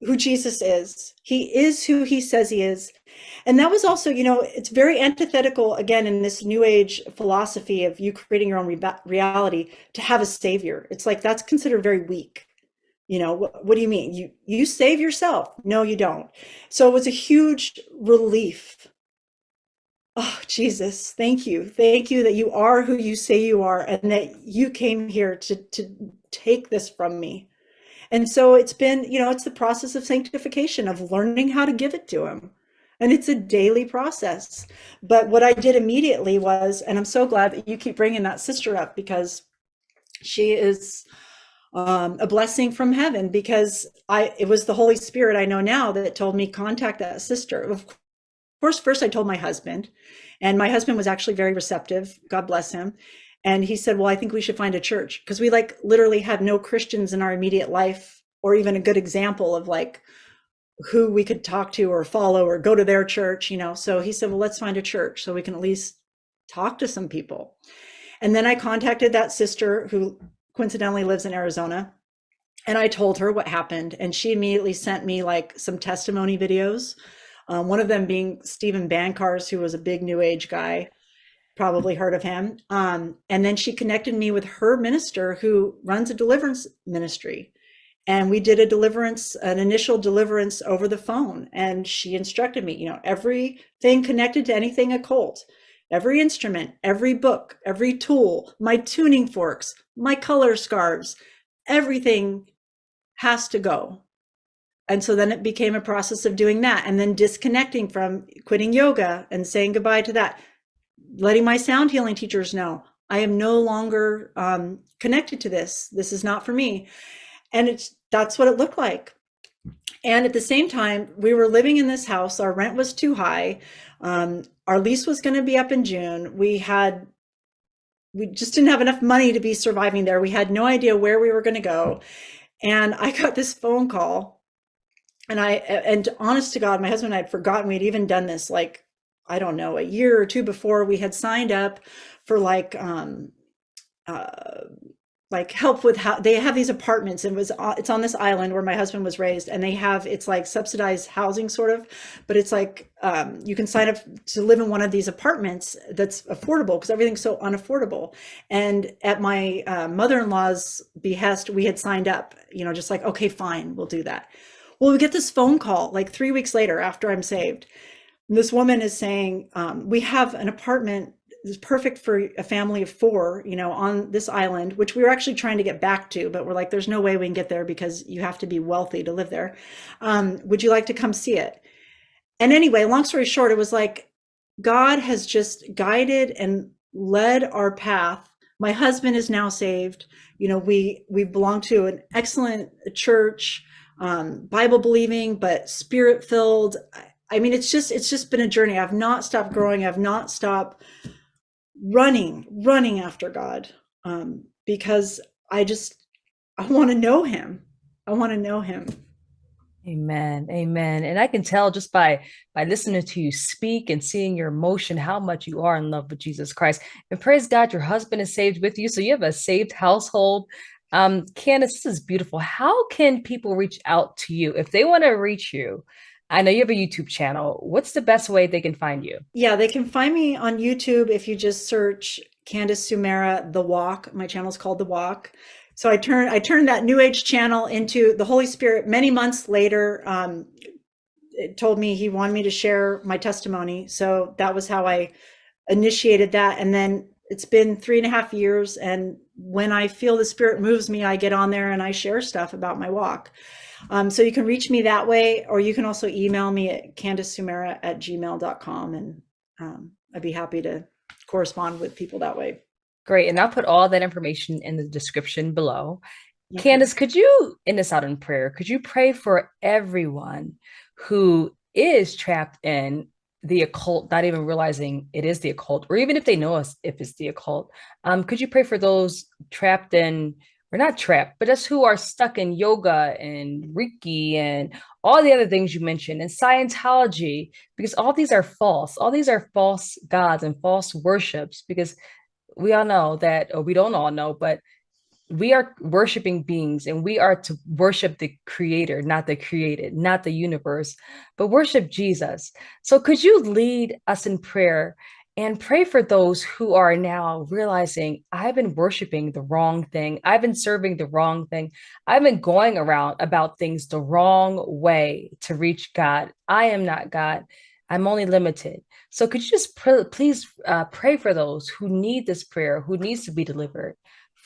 who Jesus is. He is who he says he is. And that was also, you know, it's very antithetical again in this new age philosophy of you creating your own re reality to have a savior. It's like that's considered very weak. You know, what, what do you mean? You you save yourself? No, you don't. So it was a huge relief Oh, Jesus, thank you. Thank you that you are who you say you are and that you came here to, to take this from me. And so it's been, you know, it's the process of sanctification, of learning how to give it to him. And it's a daily process. But what I did immediately was, and I'm so glad that you keep bringing that sister up because she is um, a blessing from heaven because I, it was the Holy Spirit I know now that told me contact that sister. Of course, first I told my husband, and my husband was actually very receptive. God bless him. And he said, Well, I think we should find a church because we like literally had no Christians in our immediate life or even a good example of like who we could talk to or follow or go to their church, you know. So he said, Well, let's find a church so we can at least talk to some people. And then I contacted that sister who coincidentally lives in Arizona. And I told her what happened. And she immediately sent me like some testimony videos. Um, one of them being Steven Bancarz, who was a big new age guy, probably heard of him. Um, and then she connected me with her minister who runs a deliverance ministry. And we did a deliverance, an initial deliverance over the phone. And she instructed me, you know, everything connected to anything occult, every instrument, every book, every tool, my tuning forks, my color scarves, everything has to go. And so then it became a process of doing that and then disconnecting from quitting yoga and saying goodbye to that, letting my sound healing teachers know I am no longer um, connected to this. This is not for me. And it's that's what it looked like. And at the same time, we were living in this house. Our rent was too high. Um, our lease was going to be up in June. We had, we just didn't have enough money to be surviving there. We had no idea where we were going to go. And I got this phone call and I, and honest to God, my husband and I had forgotten we'd even done this like, I don't know, a year or two before we had signed up for like, um, uh, like help with how they have these apartments and it was uh, it's on this island where my husband was raised and they have it's like subsidized housing sort of but it's like um, you can sign up to live in one of these apartments that's affordable because everything's so unaffordable. And at my uh, mother-in-law's behest we had signed up you know just like okay fine we'll do that well we get this phone call like three weeks later after i'm saved this woman is saying um, we have an apartment is perfect for a family of four, you know, on this island, which we were actually trying to get back to, but we're like, there's no way we can get there because you have to be wealthy to live there. Um, would you like to come see it? And anyway, long story short, it was like God has just guided and led our path. My husband is now saved. You know, we we belong to an excellent church, um, Bible believing, but spirit filled. I mean, it's just it's just been a journey. I've not stopped growing. I've not stopped running, running after God um, because I just, I want to know him. I want to know him. Amen. Amen. And I can tell just by by listening to you speak and seeing your emotion how much you are in love with Jesus Christ. And praise God, your husband is saved with you. So you have a saved household. Um, Candace, this is beautiful. How can people reach out to you if they want to reach you? I know you have a YouTube channel. What's the best way they can find you? Yeah, they can find me on YouTube if you just search Candace Sumera The Walk. My channel is called The Walk. So I turned I turned that New Age channel into the Holy Spirit many months later. Um, told me he wanted me to share my testimony. So that was how I initiated that. And then it's been three and a half years. And when I feel the spirit moves me, I get on there and I share stuff about my walk. Um, so you can reach me that way, or you can also email me at candacesumera at gmail.com and um, I'd be happy to correspond with people that way. Great. And I'll put all that information in the description below. Okay. Candace, could you end us out in prayer? Could you pray for everyone who is trapped in the occult, not even realizing it is the occult, or even if they know us if it's the occult? Um, could you pray for those trapped in we're not trapped, but just who are stuck in yoga and Reiki and all the other things you mentioned and Scientology, because all these are false. All these are false gods and false worships, because we all know that, or we don't all know, but we are worshiping beings and we are to worship the creator, not the created, not the universe, but worship Jesus. So could you lead us in prayer and pray for those who are now realizing I've been worshiping the wrong thing. I've been serving the wrong thing. I've been going around about things the wrong way to reach God. I am not God. I'm only limited. So could you just pr please uh, pray for those who need this prayer, who needs to be delivered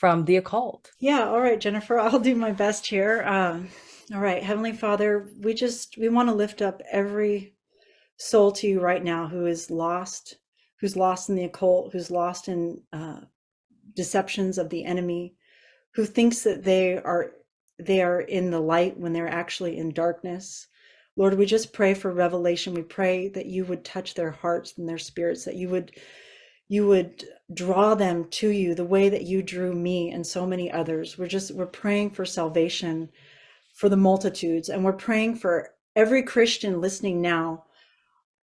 from the occult? Yeah. All right, Jennifer, *laughs* I'll do my best here. Um, all right, Heavenly Father, we just, we want to lift up every soul to you right now who is lost who's lost in the occult, who's lost in uh, deceptions of the enemy, who thinks that they are they are in the light when they're actually in darkness. Lord, we just pray for revelation. We pray that you would touch their hearts and their spirits, that you would you would draw them to you the way that you drew me and so many others. We're just we're praying for salvation for the multitudes and we're praying for every Christian listening now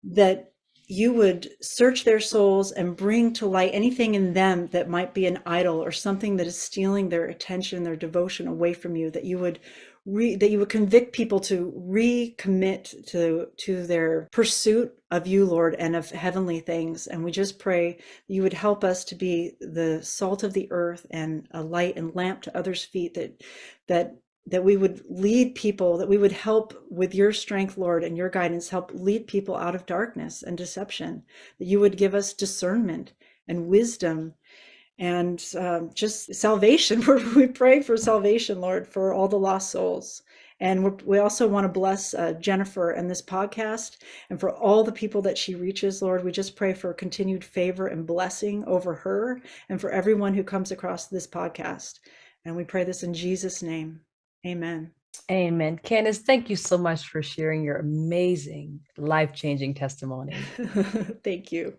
that you would search their souls and bring to light anything in them that might be an idol or something that is stealing their attention, their devotion away from you, that you would re, that you would convict people to recommit to to their pursuit of you, Lord, and of heavenly things. And we just pray you would help us to be the salt of the earth and a light and lamp to others' feet that that that we would lead people, that we would help with your strength, Lord, and your guidance, help lead people out of darkness and deception, that you would give us discernment and wisdom and um, just salvation. *laughs* we pray for salvation, Lord, for all the lost souls. And we also want to bless uh, Jennifer and this podcast and for all the people that she reaches, Lord. We just pray for continued favor and blessing over her and for everyone who comes across this podcast. And we pray this in Jesus' name. Amen. Amen. Candace, thank you so much for sharing your amazing, life changing testimony. *laughs* thank you.